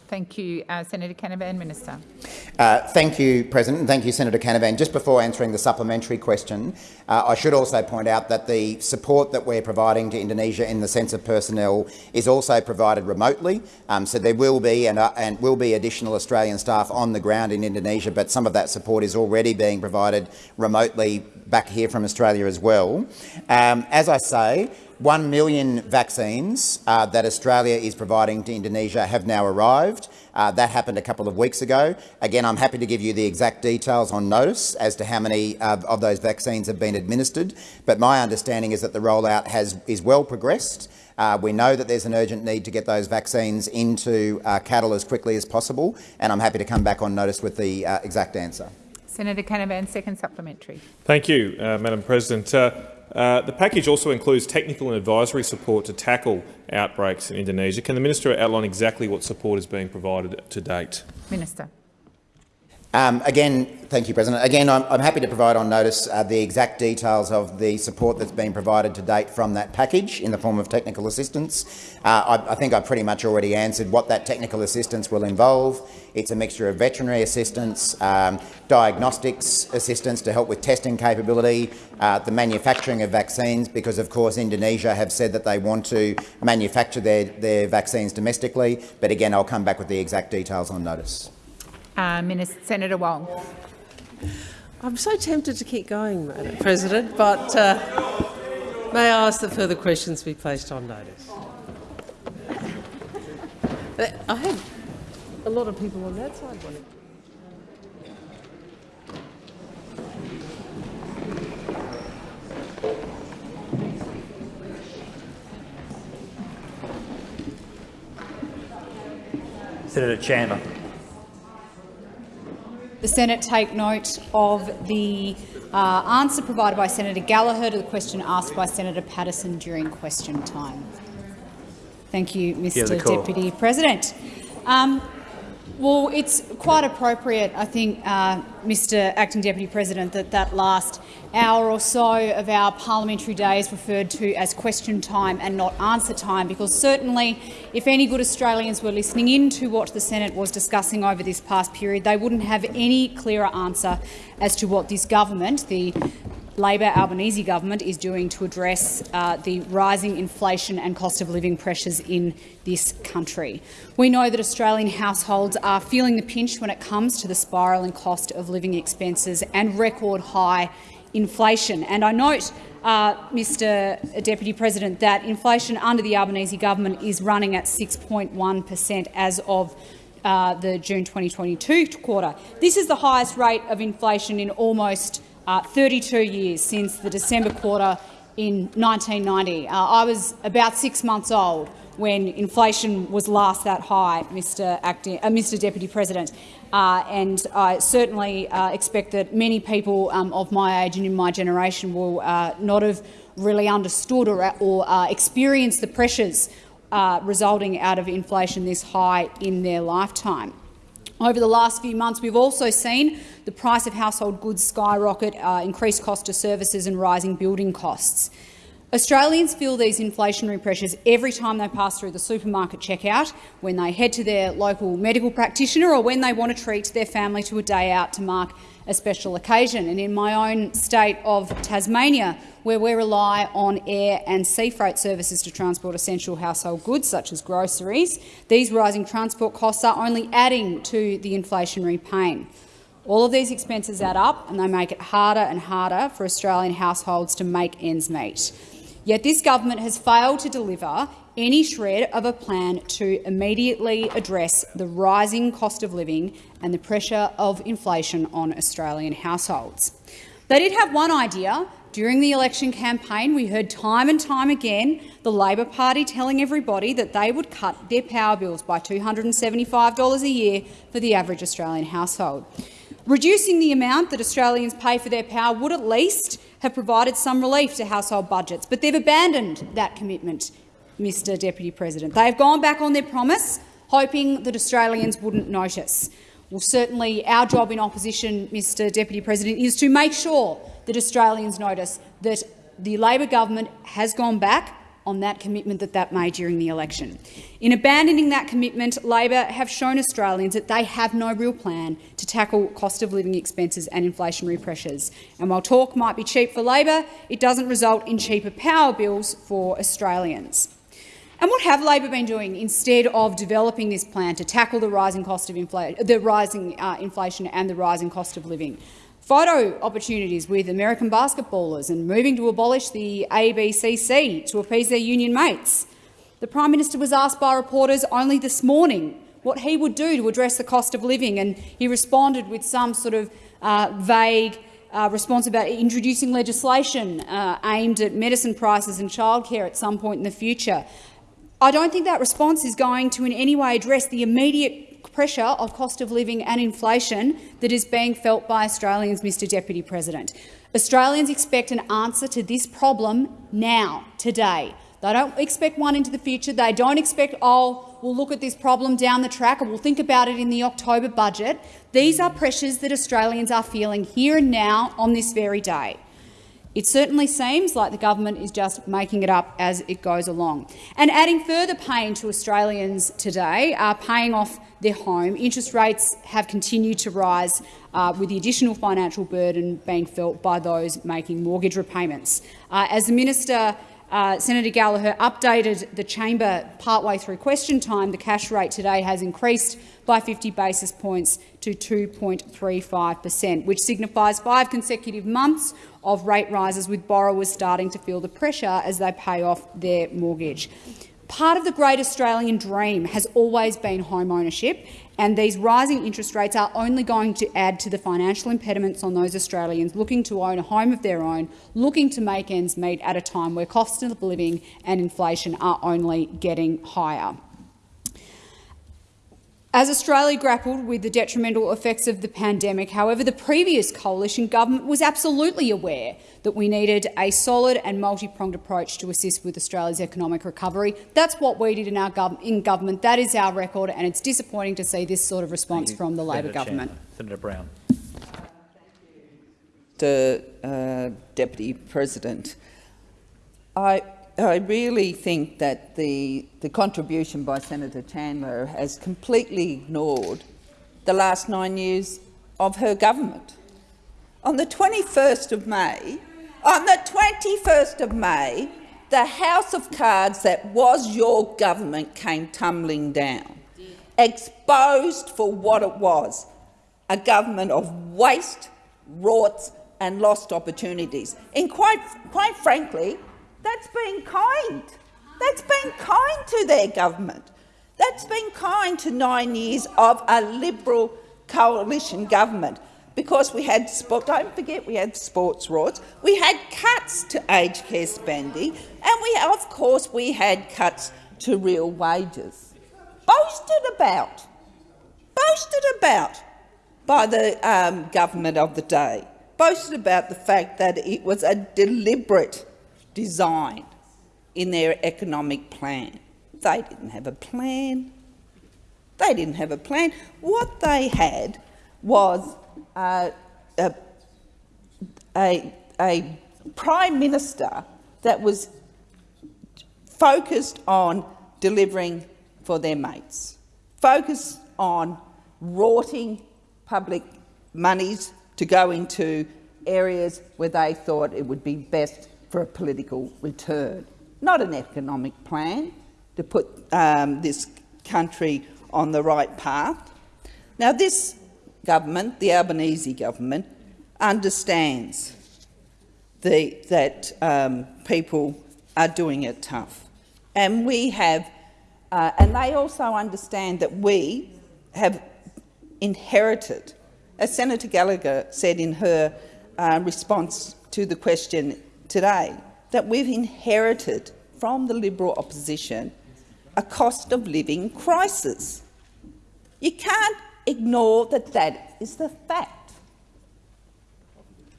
Thank you, uh, Senator Canavan. Minister. Uh, thank you, President, and thank you, Senator Canavan. Just before answering the supplementary question, uh, I should also point out that the support that we're providing to Indonesia in the sense of personnel is also provided remotely. Um, so there will be and, uh, and will be additional Australian staff on the ground in Indonesia, but some of that support is already being provided remotely back here from Australia as well. Um, as I say, 1 million vaccines uh, that Australia is providing to Indonesia have now arrived. Uh, that happened a couple of weeks ago. Again, I'm happy to give you the exact details on notice as to how many uh, of those vaccines have been administered, but my understanding is that the rollout has, is well progressed. Uh, we know that there's an urgent need to get those vaccines into uh, cattle as quickly as possible, and I'm happy to come back on notice with the uh, exact answer. Senator Canavan, second supplementary. Thank you, uh, Madam President. Uh, the package also includes technical and advisory support to tackle outbreaks in Indonesia. Can the minister outline exactly what support is being provided to date? Minister. Um, again, thank you, President. Again, I'm, I'm happy to provide on notice uh, the exact details of the support that's been provided to date from that package in the form of technical assistance. Uh, I, I think I've pretty much already answered what that technical assistance will involve. It's a mixture of veterinary assistance, um, diagnostics assistance to help with testing capability, uh, the manufacturing of vaccines, because of course Indonesia have said that they want to manufacture their, their vaccines domestically. But again, I'll come back with the exact details on notice. Uh, Minister, Senator Wong. I'm so tempted to keep going, Madam President, but uh, may I ask that further questions be placed on notice? I had a lot of people on that side wanting. Senator Chandler. The Senate take note of the uh, answer provided by Senator Gallagher to the question asked by Senator Paterson during question time. Thank you, Mr Deputy President. Um, well, it's quite appropriate, I think, uh, Mr Acting Deputy President, that that last hour or so of our parliamentary day is referred to as question time and not answer time, because certainly if any good Australians were listening in to what the Senate was discussing over this past period, they wouldn't have any clearer answer as to what this government, the Labor Albanese government is doing to address uh, the rising inflation and cost of living pressures in this country. We know that Australian households are feeling the pinch when it comes to the spiralling cost of living expenses and record high inflation. And I note, uh, Mr Deputy President, that inflation under the Albanese government is running at 6.1 per cent as of uh, the June 2022 quarter. This is the highest rate of inflation in almost uh, 32 years since the December quarter in 1990. Uh, I was about six months old when inflation was last that high, Mr, Acting, uh, Mr. Deputy President. Uh, and I certainly uh, expect that many people um, of my age and in my generation will uh, not have really understood or, or experienced the pressures resulting out of inflation this high in their lifetime. Over the last few months, we've also seen the price of household goods skyrocket, uh, increased cost of services and rising building costs. Australians feel these inflationary pressures every time they pass through the supermarket checkout, when they head to their local medical practitioner or when they want to treat their family to a day out to mark a special occasion. And in my own state of Tasmania, where we rely on air and sea freight services to transport essential household goods such as groceries, these rising transport costs are only adding to the inflationary pain. All of these expenses add up and they make it harder and harder for Australian households to make ends meet. Yet this government has failed to deliver any shred of a plan to immediately address the rising cost of living and the pressure of inflation on Australian households. They did have one idea. During the election campaign, we heard time and time again the Labor Party telling everybody that they would cut their power bills by $275 a year for the average Australian household. Reducing the amount that Australians pay for their power would at least have provided some relief to household budgets, but they've abandoned that commitment, Mr Deputy President. They have gone back on their promise, hoping that Australians wouldn't notice. Well, certainly our job in opposition, Mr Deputy President, is to make sure that Australians notice that the Labor government has gone back on that commitment that that made during the election. In abandoning that commitment, Labor have shown Australians that they have no real plan to tackle cost of living expenses and inflationary pressures. And while talk might be cheap for Labor, it doesn't result in cheaper power bills for Australians. And what have Labor been doing instead of developing this plan to tackle the rising cost of inflation, the rising uh, inflation and the rising cost of living? photo opportunities with American basketballers and moving to abolish the ABCC to appease their union mates. The Prime Minister was asked by reporters only this morning what he would do to address the cost of living, and he responded with some sort of uh, vague uh, response about introducing legislation uh, aimed at medicine prices and childcare at some point in the future. I don't think that response is going to in any way address the immediate pressure of cost of living and inflation that is being felt by Australians, Mr Deputy President. Australians expect an answer to this problem now, today. They don't expect one into the future. They don't expect, oh, we'll look at this problem down the track and we'll think about it in the October budget. These are pressures that Australians are feeling here and now on this very day. It certainly seems like the government is just making it up as it goes along. And adding further pain to Australians today are paying off their home. Interest rates have continued to rise, uh, with the additional financial burden being felt by those making mortgage repayments. Uh, as the minister uh, Senator Gallagher updated the chamber partway through question time, the cash rate today has increased by 50 basis points to 2.35 per cent, which signifies five consecutive months of rate rises, with borrowers starting to feel the pressure as they pay off their mortgage. Part of the great Australian dream has always been home ownership, and these rising interest rates are only going to add to the financial impediments on those Australians looking to own a home of their own, looking to make ends meet at a time where cost of living and inflation are only getting higher. As Australia grappled with the detrimental effects of the pandemic, however, the previous coalition government was absolutely aware that we needed a solid and multi-pronged approach to assist with Australia's economic recovery. That's what we did in our gov in government. That is our record, and it's disappointing to see this sort of response from the Labor government. Senator Brown. Mr uh, Deputy President, I I really think that the, the contribution by Senator Chandler has completely ignored the last nine years of her government. On the 21st of May, on the 21st of May, the house of cards that was your government came tumbling down, exposed for what it was, a government of waste, rorts and lost opportunities. And quite, quite frankly, that's been kind. That's been kind to their government. That's been kind to nine years of a Liberal coalition government because we had, don't forget, we had sports rorts, we had cuts to aged care spending, and we, of course, we had cuts to real wages. Boasted about, boasted about by the um, government of the day, boasted about the fact that it was a deliberate design in their economic plan. They didn't have a plan. They didn't have a plan. What they had was uh, a, a, a prime minister that was focused on delivering for their mates, focused on rorting public monies to go into areas where they thought it would be best for a political return, not an economic plan to put um, this country on the right path. Now, this government, the Albanese government, understands the, that um, people are doing it tough. And we have, uh, and they also understand that we have inherited, as Senator Gallagher said in her uh, response to the question today that we've inherited from the Liberal opposition a cost of living crisis. You can't ignore that that is the fact.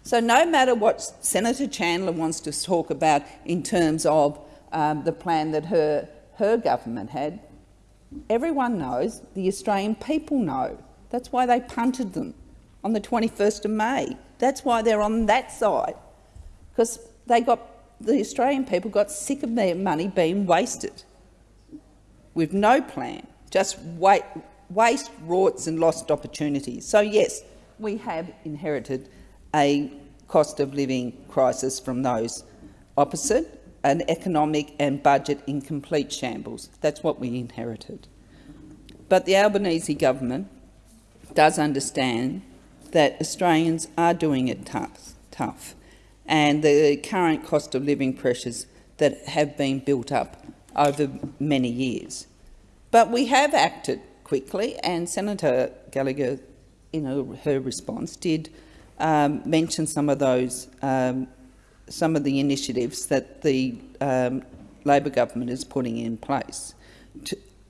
So no matter what Senator Chandler wants to talk about in terms of um, the plan that her, her government had, everyone knows, the Australian people know. That's why they punted them on the 21st of May. That's why they're on that side. Because they got, the Australian people got sick of their money being wasted with no plan, just wait, waste, rorts and lost opportunities. So yes, we have inherited a cost of living crisis from those opposite, an economic and budget in complete shambles. That's what we inherited. But the Albanese government does understand that Australians are doing it tough. tough and the current cost of living pressures that have been built up over many years. But we have acted quickly, and Senator Gallagher, in her, her response, did um, mention some of those, um, some of the initiatives that the um, Labor government is putting in place.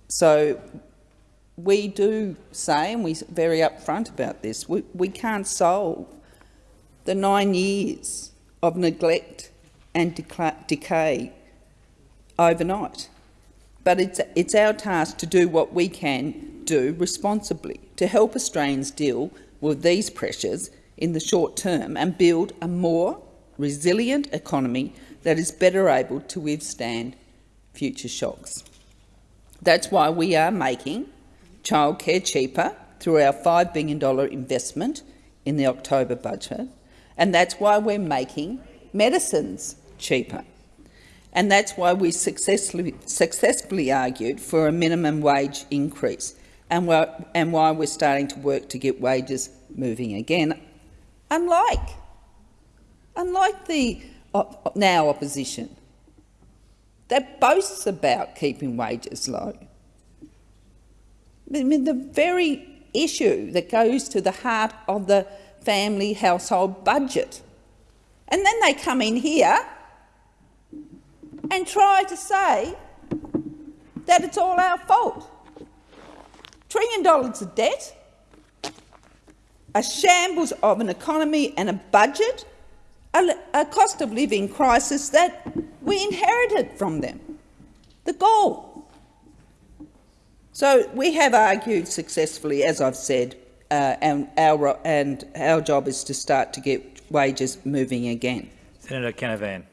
So we do say, and we're very upfront about this, we, we can't solve the nine years of neglect and decay overnight. But it's, it's our task to do what we can do responsibly to help Australians deal with these pressures in the short term and build a more resilient economy that is better able to withstand future shocks. That's why we are making childcare cheaper through our $5 billion investment in the October budget and that's why we're making medicines cheaper. And that's why we successfully, successfully argued for a minimum wage increase and, and why we're starting to work to get wages moving again, unlike, unlike the op now opposition. that boasts about keeping wages low. I mean, the very issue that goes to the heart of the family household budget. And then they come in here and try to say that it's all our fault. Trillion dollars of debt, a shambles of an economy and a budget, a, a cost of living crisis that we inherited from them. The goal. So we have argued successfully, as I've said, uh, and, our, and our job is to start to get wages moving again. Senator Canavan.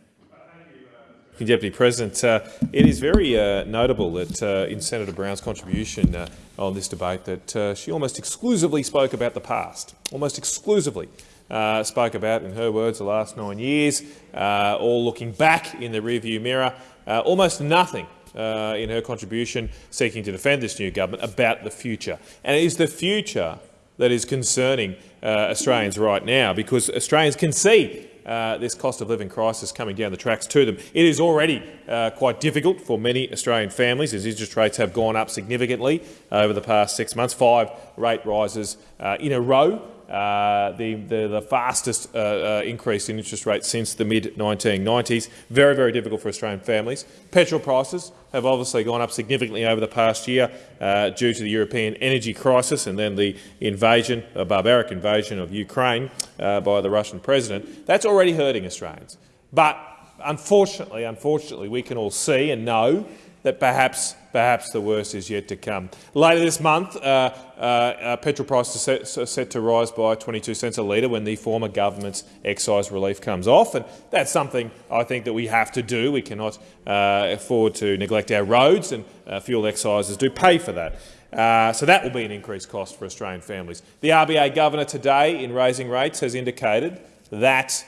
Deputy President, uh, it is very uh, notable that uh, in Senator Brown's contribution uh, on this debate that uh, she almost exclusively spoke about the past, almost exclusively uh, spoke about, in her words, the last nine years, all looking back in the rearview mirror, almost nothing in her contribution seeking to defend this new government about the future. And it is the future that is concerning Australians right now because Australians can see uh, this cost of living crisis coming down the tracks to them. It is already uh, quite difficult for many Australian families as interest rates have gone up significantly over the past six months, five rate rises uh, in a row uh, the, the, the, fastest uh, uh, increase in interest rates since the mid-1990s. Very, very difficult for Australian families. Petrol prices have obviously gone up significantly over the past year uh, due to the European energy crisis and then the invasion, a barbaric invasion of Ukraine uh, by the Russian president. That's already hurting Australians. But unfortunately, unfortunately, we can all see and know that perhaps perhaps the worst is yet to come. Later this month, uh, uh, uh petrol prices are set, set, to rise by 22 cents a litre when the former government's excise relief comes off, and that's something I think that we have to do. We cannot uh, afford to neglect our roads, and uh, fuel excises do pay for that. Uh, so that will be an increased cost for Australian families. The RBA governor today, in raising rates, has indicated that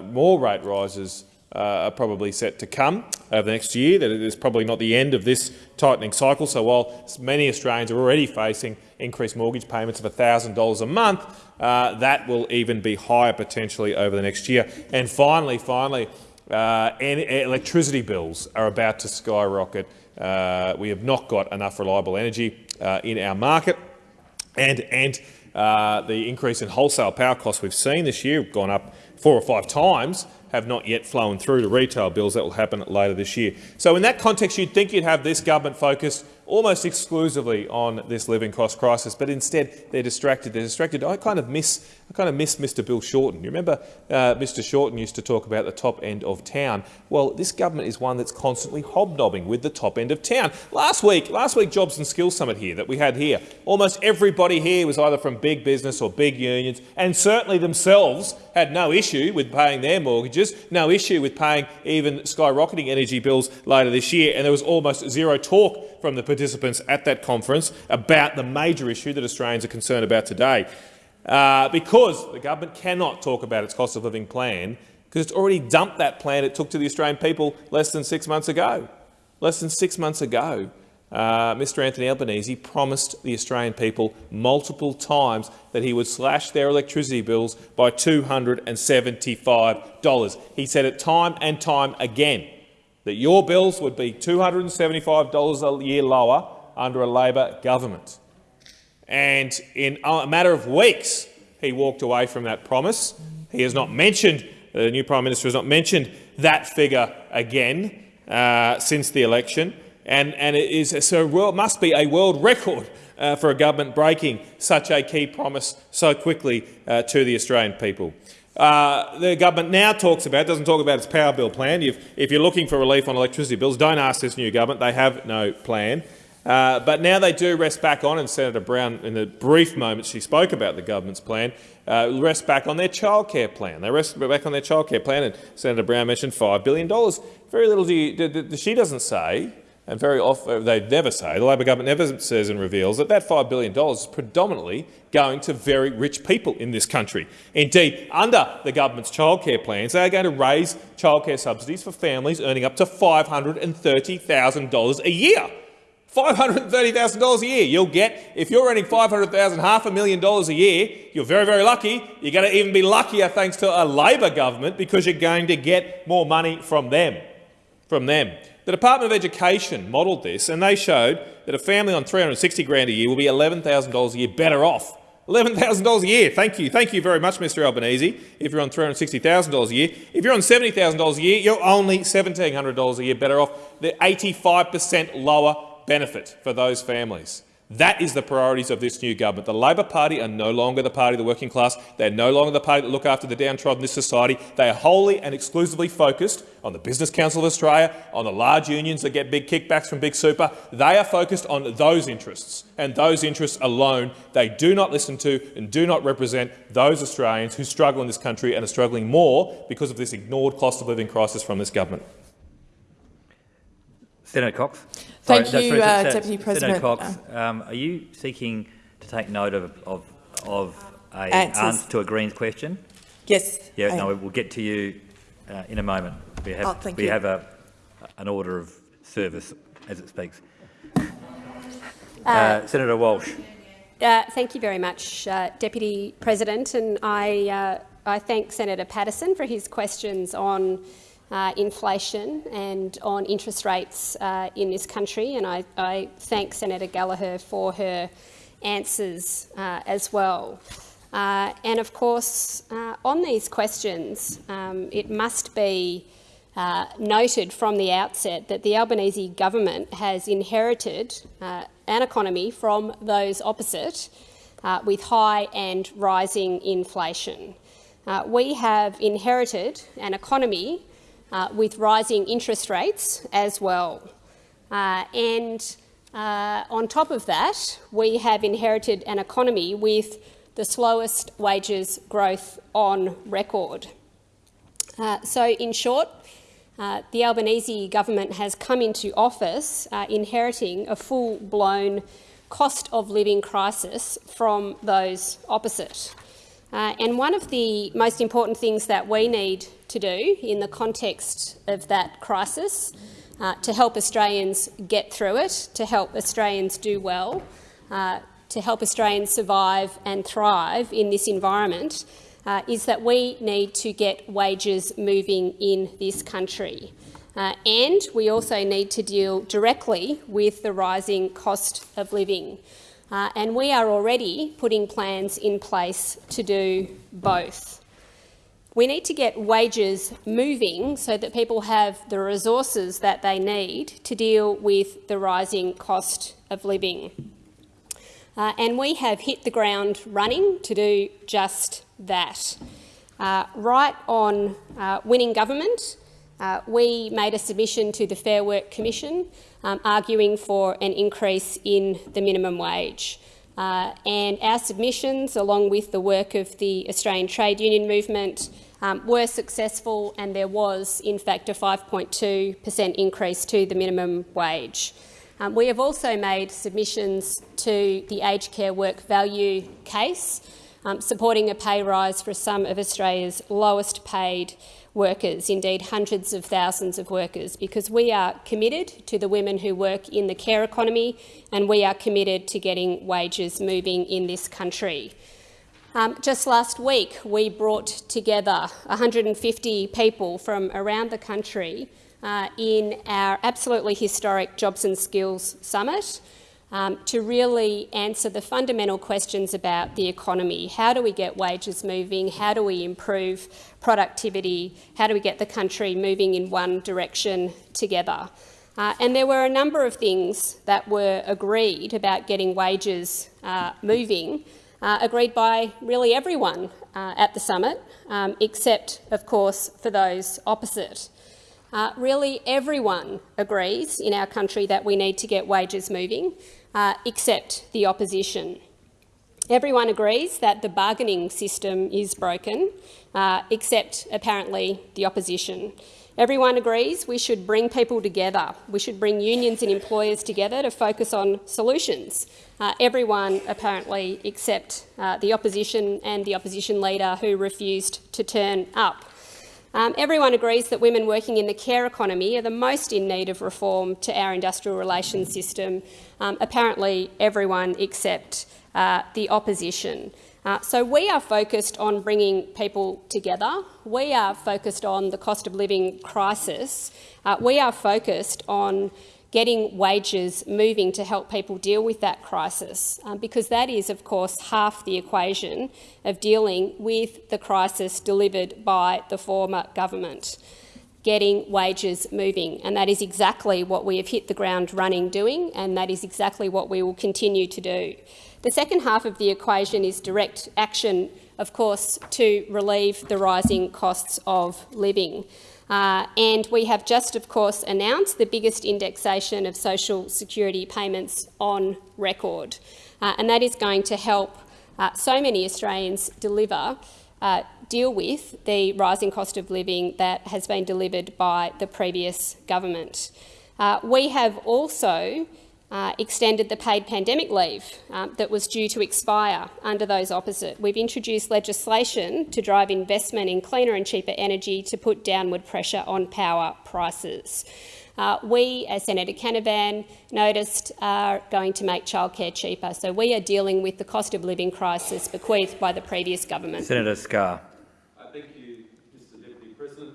more rate rises uh, are probably set to come over the next year, that it is probably not the end of this tightening cycle. So while many Australians are already facing increased mortgage payments of $1,000 a month, uh, that will even be higher potentially over the next year. And finally, finally, uh, electricity bills are about to skyrocket. Uh, we have not got enough reliable energy uh, in our market, and, and uh, the increase in wholesale power costs we've seen this year have gone up four or five times have not yet flown through to retail bills. That will happen later this year. So in that context, you'd think you'd have this government focused almost exclusively on this living cost crisis, but instead they're distracted. They're distracted. I kind of miss, I kind of miss Mr. Bill Shorten. You remember uh, Mr. Shorten used to talk about the top end of town. Well, this government is one that's constantly hobnobbing with the top end of town. Last week, last week Jobs and Skills Summit here that we had here, almost everybody here was either from big business or big unions, and certainly themselves had no issue with paying their mortgages, no issue with paying even skyrocketing energy bills later this year, and there was almost zero talk from the participants at that conference about the major issue that Australians are concerned about today. Uh, because the government cannot talk about its cost of living plan because it's already dumped that plan it took to the Australian people less than six months ago. Less than six months ago, uh, Mr Anthony Albanese promised the Australian people multiple times that he would slash their electricity bills by $275. He said it time and time again that your bills would be $275 a year lower under a Labor government. And in a matter of weeks, he walked away from that promise. He has not mentioned, the new Prime Minister has not mentioned that figure again uh, since the election. And, and it is, so must be a world record uh, for a government breaking such a key promise so quickly uh, to the Australian people. Uh, the government now talks about, doesn't talk about its power bill plan. If, if you're looking for relief on electricity bills, don't ask this new government. They have no plan. Uh, but now they do rest back on, and Senator Brown, in the brief moment she spoke about the government's plan, uh, rest back on their childcare plan. They rest back on their childcare plan, and Senator Brown mentioned $5 billion. Very little do you, she doesn't say and very often uh, they never say, the Labor government never says and reveals that that $5 billion is predominantly going to very rich people in this country. Indeed, under the government's childcare plans, they are going to raise childcare subsidies for families earning up to $530,000 a year. $530,000 a year. You'll get, if you're earning 500,000, half a million dollars a year, you're very, very lucky. You're going to even be luckier thanks to a Labor government because you're going to get more money from them. From them. The Department of Education modelled this, and they showed that a family on 360 grand a year will be $11,000 a year better off. $11,000 a year. Thank you. Thank you very much, Mr Albanese, if you're on $360,000 a year. If you're on $70,000 a year, you're only $1,700 a year better off. The 85 per cent lower benefit for those families. That is the priorities of this new government. The Labor Party are no longer the party of the working class. They're no longer the party that look after the downtrodden in this society. They are wholly and exclusively focused on the Business Council of Australia, on the large unions that get big kickbacks from Big Super. They are focused on those interests, and those interests alone. They do not listen to and do not represent those Australians who struggle in this country and are struggling more because of this ignored cost of living crisis from this government. Senator Cox. Thank Sorry, you, no, uh, Senator- Deputy President. Senator Cox, um, are you seeking to take note of, of, of a Answers. answer to a Greens question? Yes. Yeah, I no, am. we'll get to you uh, in a moment. We have, Oh, thank we you. have a, an order of service as it speaks. Uh, Uh, Senator Walsh. Uh, thank you very much, uh, Deputy President, and I, uh, I thank Senator Paterson for his questions on uh, inflation and on interest rates uh, in this country, and I, I thank Senator Gallagher for her answers uh, as well. Uh, and of course, uh, on these questions, um, it must be uh, noted from the outset that the Albanese government has inherited an economy from those opposite, with high and rising inflation. We have inherited an economy uh, with rising interest rates as well. Uh, and uh, on top of that, we have inherited an economy with the slowest wages growth on record. Uh, so, in short, uh, the Albanese government has come into office inheriting a full-blown cost of living crisis from those opposite. Uh, and one of the most important things that we need to do in the context of that crisis uh, to help Australians get through it, to help Australians do well, uh, to help Australians survive and thrive in this environment, uh, is that we need to get wages moving in this country. Uh, and we also need to deal directly with the rising cost of living. Uh, and we are already putting plans in place to do both. We need to get wages moving so that people have the resources that they need to deal with the rising cost of living. Uh, and we have hit the ground running to do just that. Uh, right on uh, winning government, uh, we made a submission to the Fair Work Commission um, arguing for an increase in the minimum wage. Uh, and our submissions, along with the work of the Australian Trade Union Movement, um, were successful and there was, in fact, a 5.2 per cent increase to the minimum wage. Um, we have also made submissions to the aged care work value case, um, supporting a pay rise for some of Australia's lowest paid workers, indeed hundreds of thousands of workers, because we are committed to the women who work in the care economy and we are committed to getting wages moving in this country. Um, just last week, we brought together 150 people from around the country uh, in our absolutely historic Jobs and Skills Summit um, to really answer the fundamental questions about the economy. How do we get wages moving? How do we improve productivity? How do we get the country moving in one direction together? Uh, and there were a number of things that were agreed about getting wages uh, moving, uh, agreed by really everyone uh, at the summit, um, except, of course, for those opposite. Uh, really, everyone agrees in our country that we need to get wages moving, uh, except the opposition. Everyone agrees that the bargaining system is broken, uh, except apparently the opposition. Everyone agrees we should bring people together. We should bring unions and employers together to focus on solutions. Uh, everyone apparently except uh, the opposition and the opposition leader who refused to turn up. Um, everyone agrees that women working in the care economy are the most in need of reform to our industrial relations system. Um, apparently everyone except uh, the opposition. Uh, so we are focused on bringing people together. We are focused on the cost of living crisis. Uh, we are focused on getting wages moving to help people deal with that crisis, um, because that is, of course, half the equation of dealing with the crisis delivered by the former government getting wages moving. And that is exactly what we have hit the ground running doing, and that is exactly what we will continue to do. The second half of the equation is direct action, of course, to relieve the rising costs of living. Uh, and we have just, of course, announced the biggest indexation of social security payments on record. Uh, and that is going to help uh, so many Australians deliver uh, deal with the rising cost of living that has been delivered by the previous government. Uh, we have also uh, extended the paid pandemic leave um, that was due to expire under those opposite. We've introduced legislation to drive investment in cleaner and cheaper energy to put downward pressure on power prices. Uh, we, as Senator Canavan noticed, are going to make childcare cheaper. So we are dealing with the cost of living crisis bequeathed by the previous government. Senator Scarr.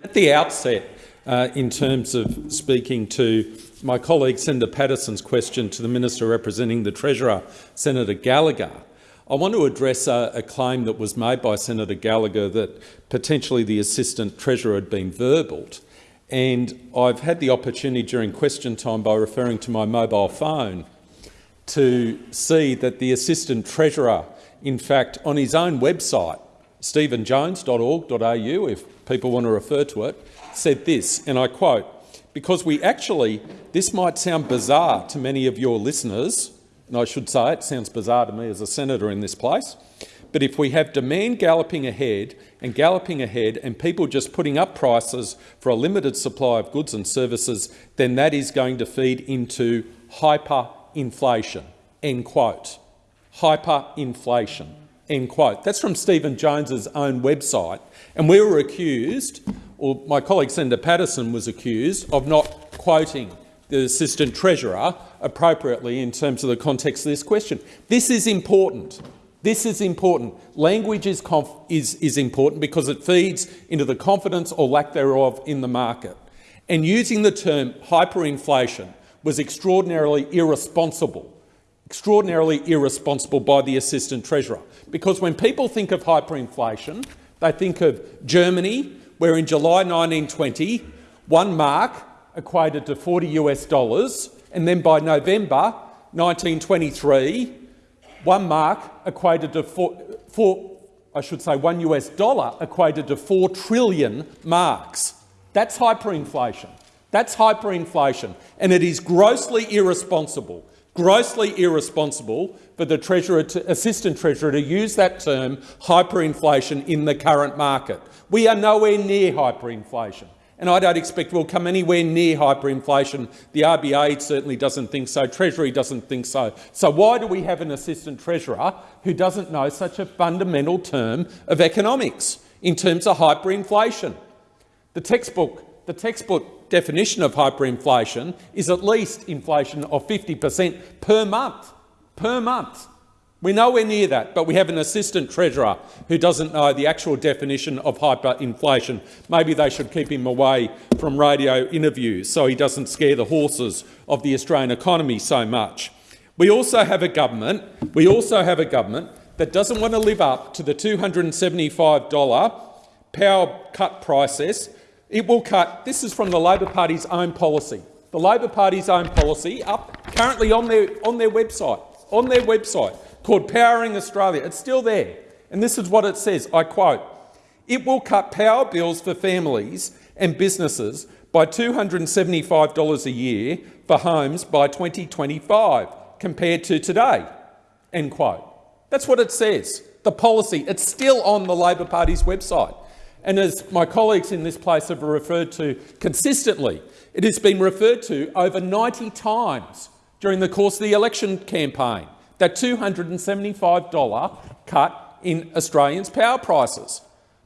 At the outset, uh, in terms of speaking to my colleague Senator Paterson's question to the Minister representing the Treasurer, Senator Gallagher, I want to address a, a, claim that was made by Senator Gallagher that potentially the Assistant Treasurer had been verbaled. And I've had the opportunity during question time by referring to my mobile phone to see that the Assistant Treasurer, in fact, on his own website, stephenjones.org.au, if people want to refer to it, said this, and I quote, because we actually, this might sound bizarre to many of your listeners, and I should say it sounds bizarre to me as a senator in this place, but if we have demand galloping ahead and galloping ahead and people just putting up prices for a limited supply of goods and services, then that is going to feed into hyperinflation. End quote. Hyperinflation. End quote. That's from Stephen Jones's own website. And we were accused, or my colleague Senator Paterson was accused, of not quoting the Assistant Treasurer appropriately in terms of the context of this question. This is important. This is important. Language is, is, is important because it feeds into the confidence or lack thereof in the market. And using the term hyperinflation was extraordinarily irresponsible, extraordinarily irresponsible by the Assistant Treasurer. Because when people think of hyperinflation, they think of Germany, where in July 1920, one mark equated to 40 US dollars, and then by November 1923, one mark equated to four, four, I should say one US dollar equated to four trillion marks. That's hyperinflation. That's hyperinflation. And it is grossly irresponsible, grossly irresponsible for the Treasurer to, Assistant Treasurer to use that term hyperinflation in the current market. We are nowhere near hyperinflation and I don't expect we'll come anywhere near hyperinflation. The RBA certainly doesn't think so, Treasury doesn't think so. So why do we have an assistant treasurer who doesn't know such a fundamental term of economics in terms of hyperinflation? The textbook, the textbook definition of hyperinflation is at least inflation of 50 per cent per month, per month. We're nowhere near that, but we have an assistant treasurer who doesn't know the actual definition of hyperinflation. Maybe they should keep him away from radio interviews so he doesn't scare the horses of the Australian economy so much. We also have a government, we also have a government that doesn't want to live up to the $275 power cut process. It will cut, this is from the Labor Party's own policy, the Labor Party's own policy up currently on their, on their website, on their website called Powering Australia. It's still there. And this is what it says, I quote, it will cut power bills for families and businesses by $275 a year for homes by 2025 compared to today, end quote. That's what it says. The policy, it's still on the Labor Party's website. And as my colleagues in this place have referred to consistently, it has been referred to over 90 times during the course of the election campaign that $275 cut in Australians' power prices.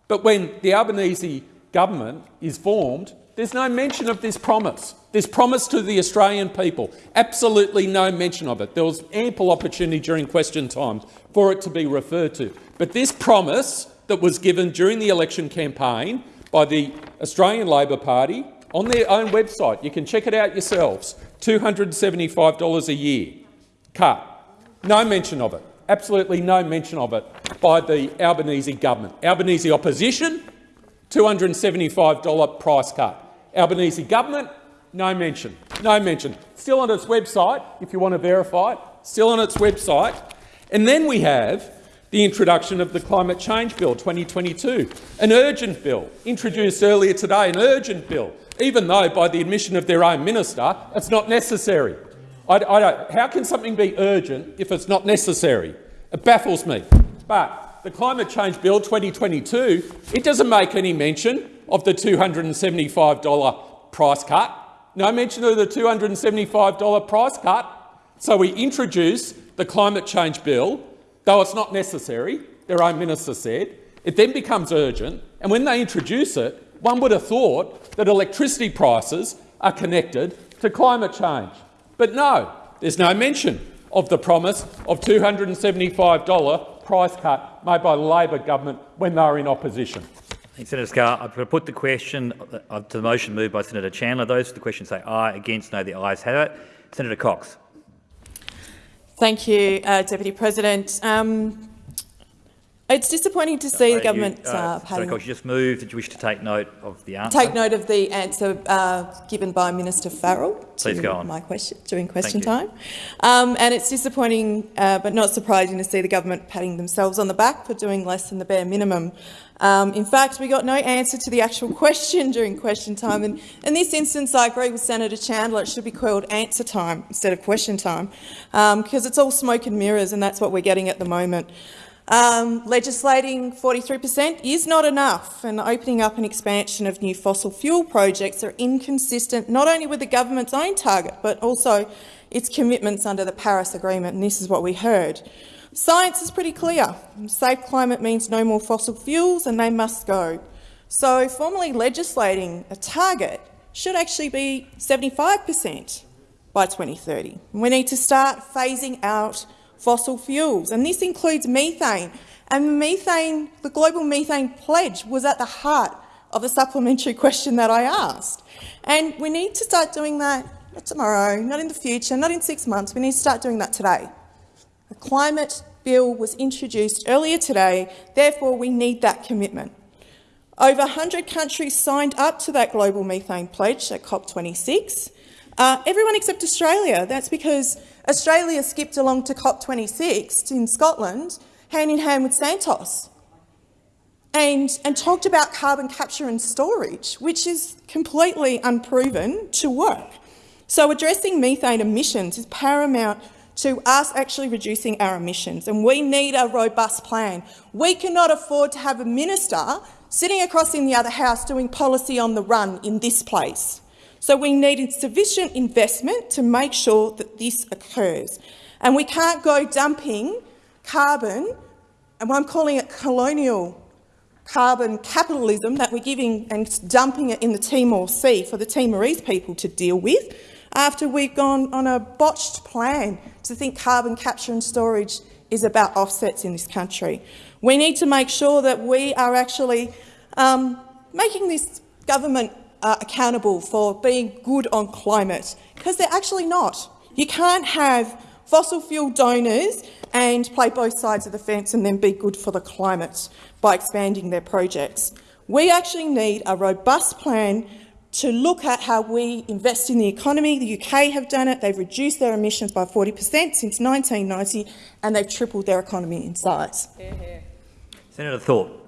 But when the Albanese government is formed There's no mention of this promise. This promise to the Australian people. Absolutely no mention of it. There was ample opportunity during question time for it to be referred to. But this promise that was given during the election campaign by the Australian Labor Party on their own website, you can check it out yourselves, $275 a year cut. No mention of it. Absolutely no mention of it by the Albanese government. Albanese opposition, $275 price cut. Albanese government, no mention. No mention. Still on its website, if you want to verify it, still on its website. And then we have the introduction of the Climate Change Bill 2022, an urgent bill introduced earlier today, an urgent bill, even though by the admission of their own minister it's not necessary. I, I how can something be urgent if it's not necessary? It baffles me. But the Climate Change Bill 2022, it doesn't make any mention of the $275 price cut. No mention of the $275 price cut. So we introduce the Climate Change Bill, though it's not necessary, their own minister said. It then becomes urgent, and when they introduce it, one would have thought that electricity prices are connected to climate change. But no, there's no mention of the promise of $275 price cut made by the Labor government when they were in opposition. Thanks, Senator going to put the question uh, to the motion moved by Senator Chandler. Those for the question say aye. Against, no. The ayes have it. Senator Cox. Thank you, uh, Deputy President. Um, it's disappointing to see uh, the government you, uh, Sorry, Cox, you just moved. Did you wish to take note of the answer? Take note of the answer uh, given by Minister Farrell Please to go on. my question during question time. Um, and it's disappointing, uh, but not surprising, to see the government patting themselves on the back for doing less than the bare minimum. Um, in fact, we got no answer to the actual question during question time. And in this instance, I agree with Senator Chandler. It should be called answer time instead of question time, because um, it's all smoke and mirrors, and that's what we're getting at the moment. Um, legislating 43% is not enough, and opening up an expansion of new fossil fuel projects are inconsistent not only with the government's own target, but also its commitments under the Paris Agreement, and this is what we heard. Science is pretty clear. Safe climate means no more fossil fuels, and they must go. So formally legislating a target should actually be 75% by 2030. We need to start phasing out fossil fuels, and this includes methane. And methane, the global methane pledge was at the heart of the supplementary question that I asked. And we need to start doing that not tomorrow, not in the future, not in six months. We need to start doing that today. A climate bill was introduced earlier today, therefore we need that commitment. Over 100 countries signed up to that global methane pledge at COP26. Uh, everyone except Australia. That's because Australia skipped along to COP26 in Scotland, hand in hand with Santos, and, and talked about carbon capture and storage, which is completely unproven to work. So addressing methane emissions is paramount to us actually reducing our emissions, and we need a robust plan. We cannot afford to have a minister sitting across in the other house doing policy on the run in this place. So we need sufficient investment to make sure that this occurs. And we can't go dumping carbon, and I'm calling it colonial carbon capitalism that we're giving and dumping it in the Timor Sea for the Timorese people to deal with after we've gone on a botched plan to think carbon capture and storage is about offsets in this country. We need to make sure that we are actually um, making this government uh, accountable for being good on climate, because they're actually not. You can't have fossil fuel donors and play both sides of the fence and then be good for the climate by expanding their projects. We actually need a robust plan to look at how we invest in the economy. The UK have done it. They've reduced their emissions by 40 per cent since 1990 and they've tripled their economy in size. Senator Thorpe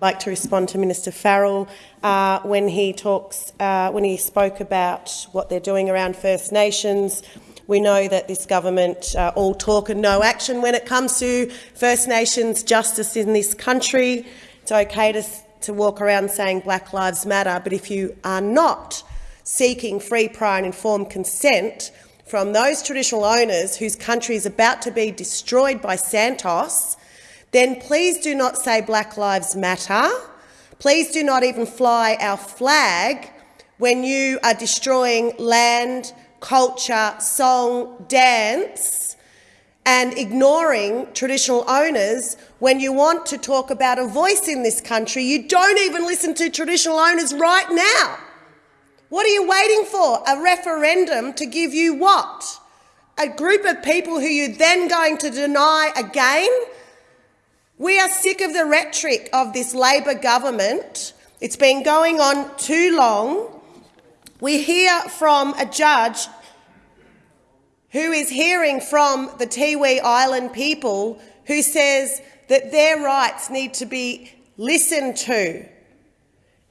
I'd like to respond to Minister Farrell uh, when he talks, uh, when he spoke about what they're doing around First Nations. We know that this government uh, all talk and no action when it comes to First Nations justice in this country. It's okay to, to walk around saying Black Lives Matter, but if you are not seeking free, prior and informed consent from those traditional owners whose country is about to be destroyed by Santos, then please do not say Black Lives Matter. Please do not even fly our flag when you are destroying land, culture, song, dance, and ignoring traditional owners when you want to talk about a voice in this country. You don't even listen to traditional owners right now. What are you waiting for? A referendum to give you what? A group of people who you're then going to deny again? We are sick of the rhetoric of this Labor government. It's been going on too long. We hear from a judge who is hearing from the Tiwi Island people who says that their rights need to be listened to.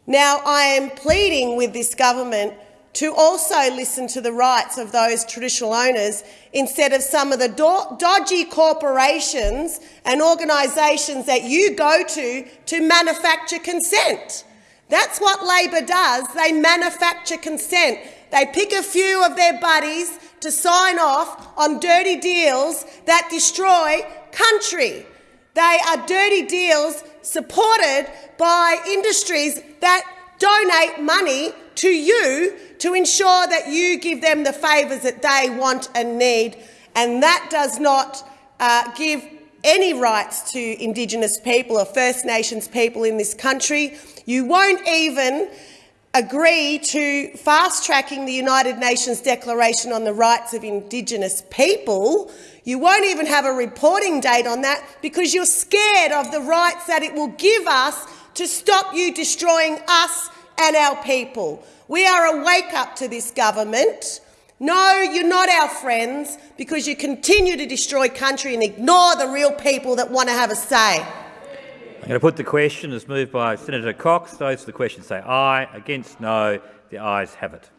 Now, I am pleading with this government to also listen to the rights of those traditional owners instead of some of the do dodgy corporations and organisations that you go to to manufacture consent. That's what Labor does. They manufacture consent. They pick a few of their buddies to sign off on dirty deals that destroy country. They are dirty deals supported by industries that donate money to you to ensure that you give them the favours that they want and need. And that does not uh, give any rights to Indigenous people or First Nations people in this country. You won't even agree to fast-tracking the United Nations Declaration on the Rights of Indigenous People. You won't even have a reporting date on that because you're scared of the rights that it will give us to stop you destroying us and our people. We are a wake-up to this government. No, you're not our friends because you continue to destroy country and ignore the real people that want to have a say. I'm going to put the question as moved by Senator Cox. Those for the question say aye. Against no. The ayes have it.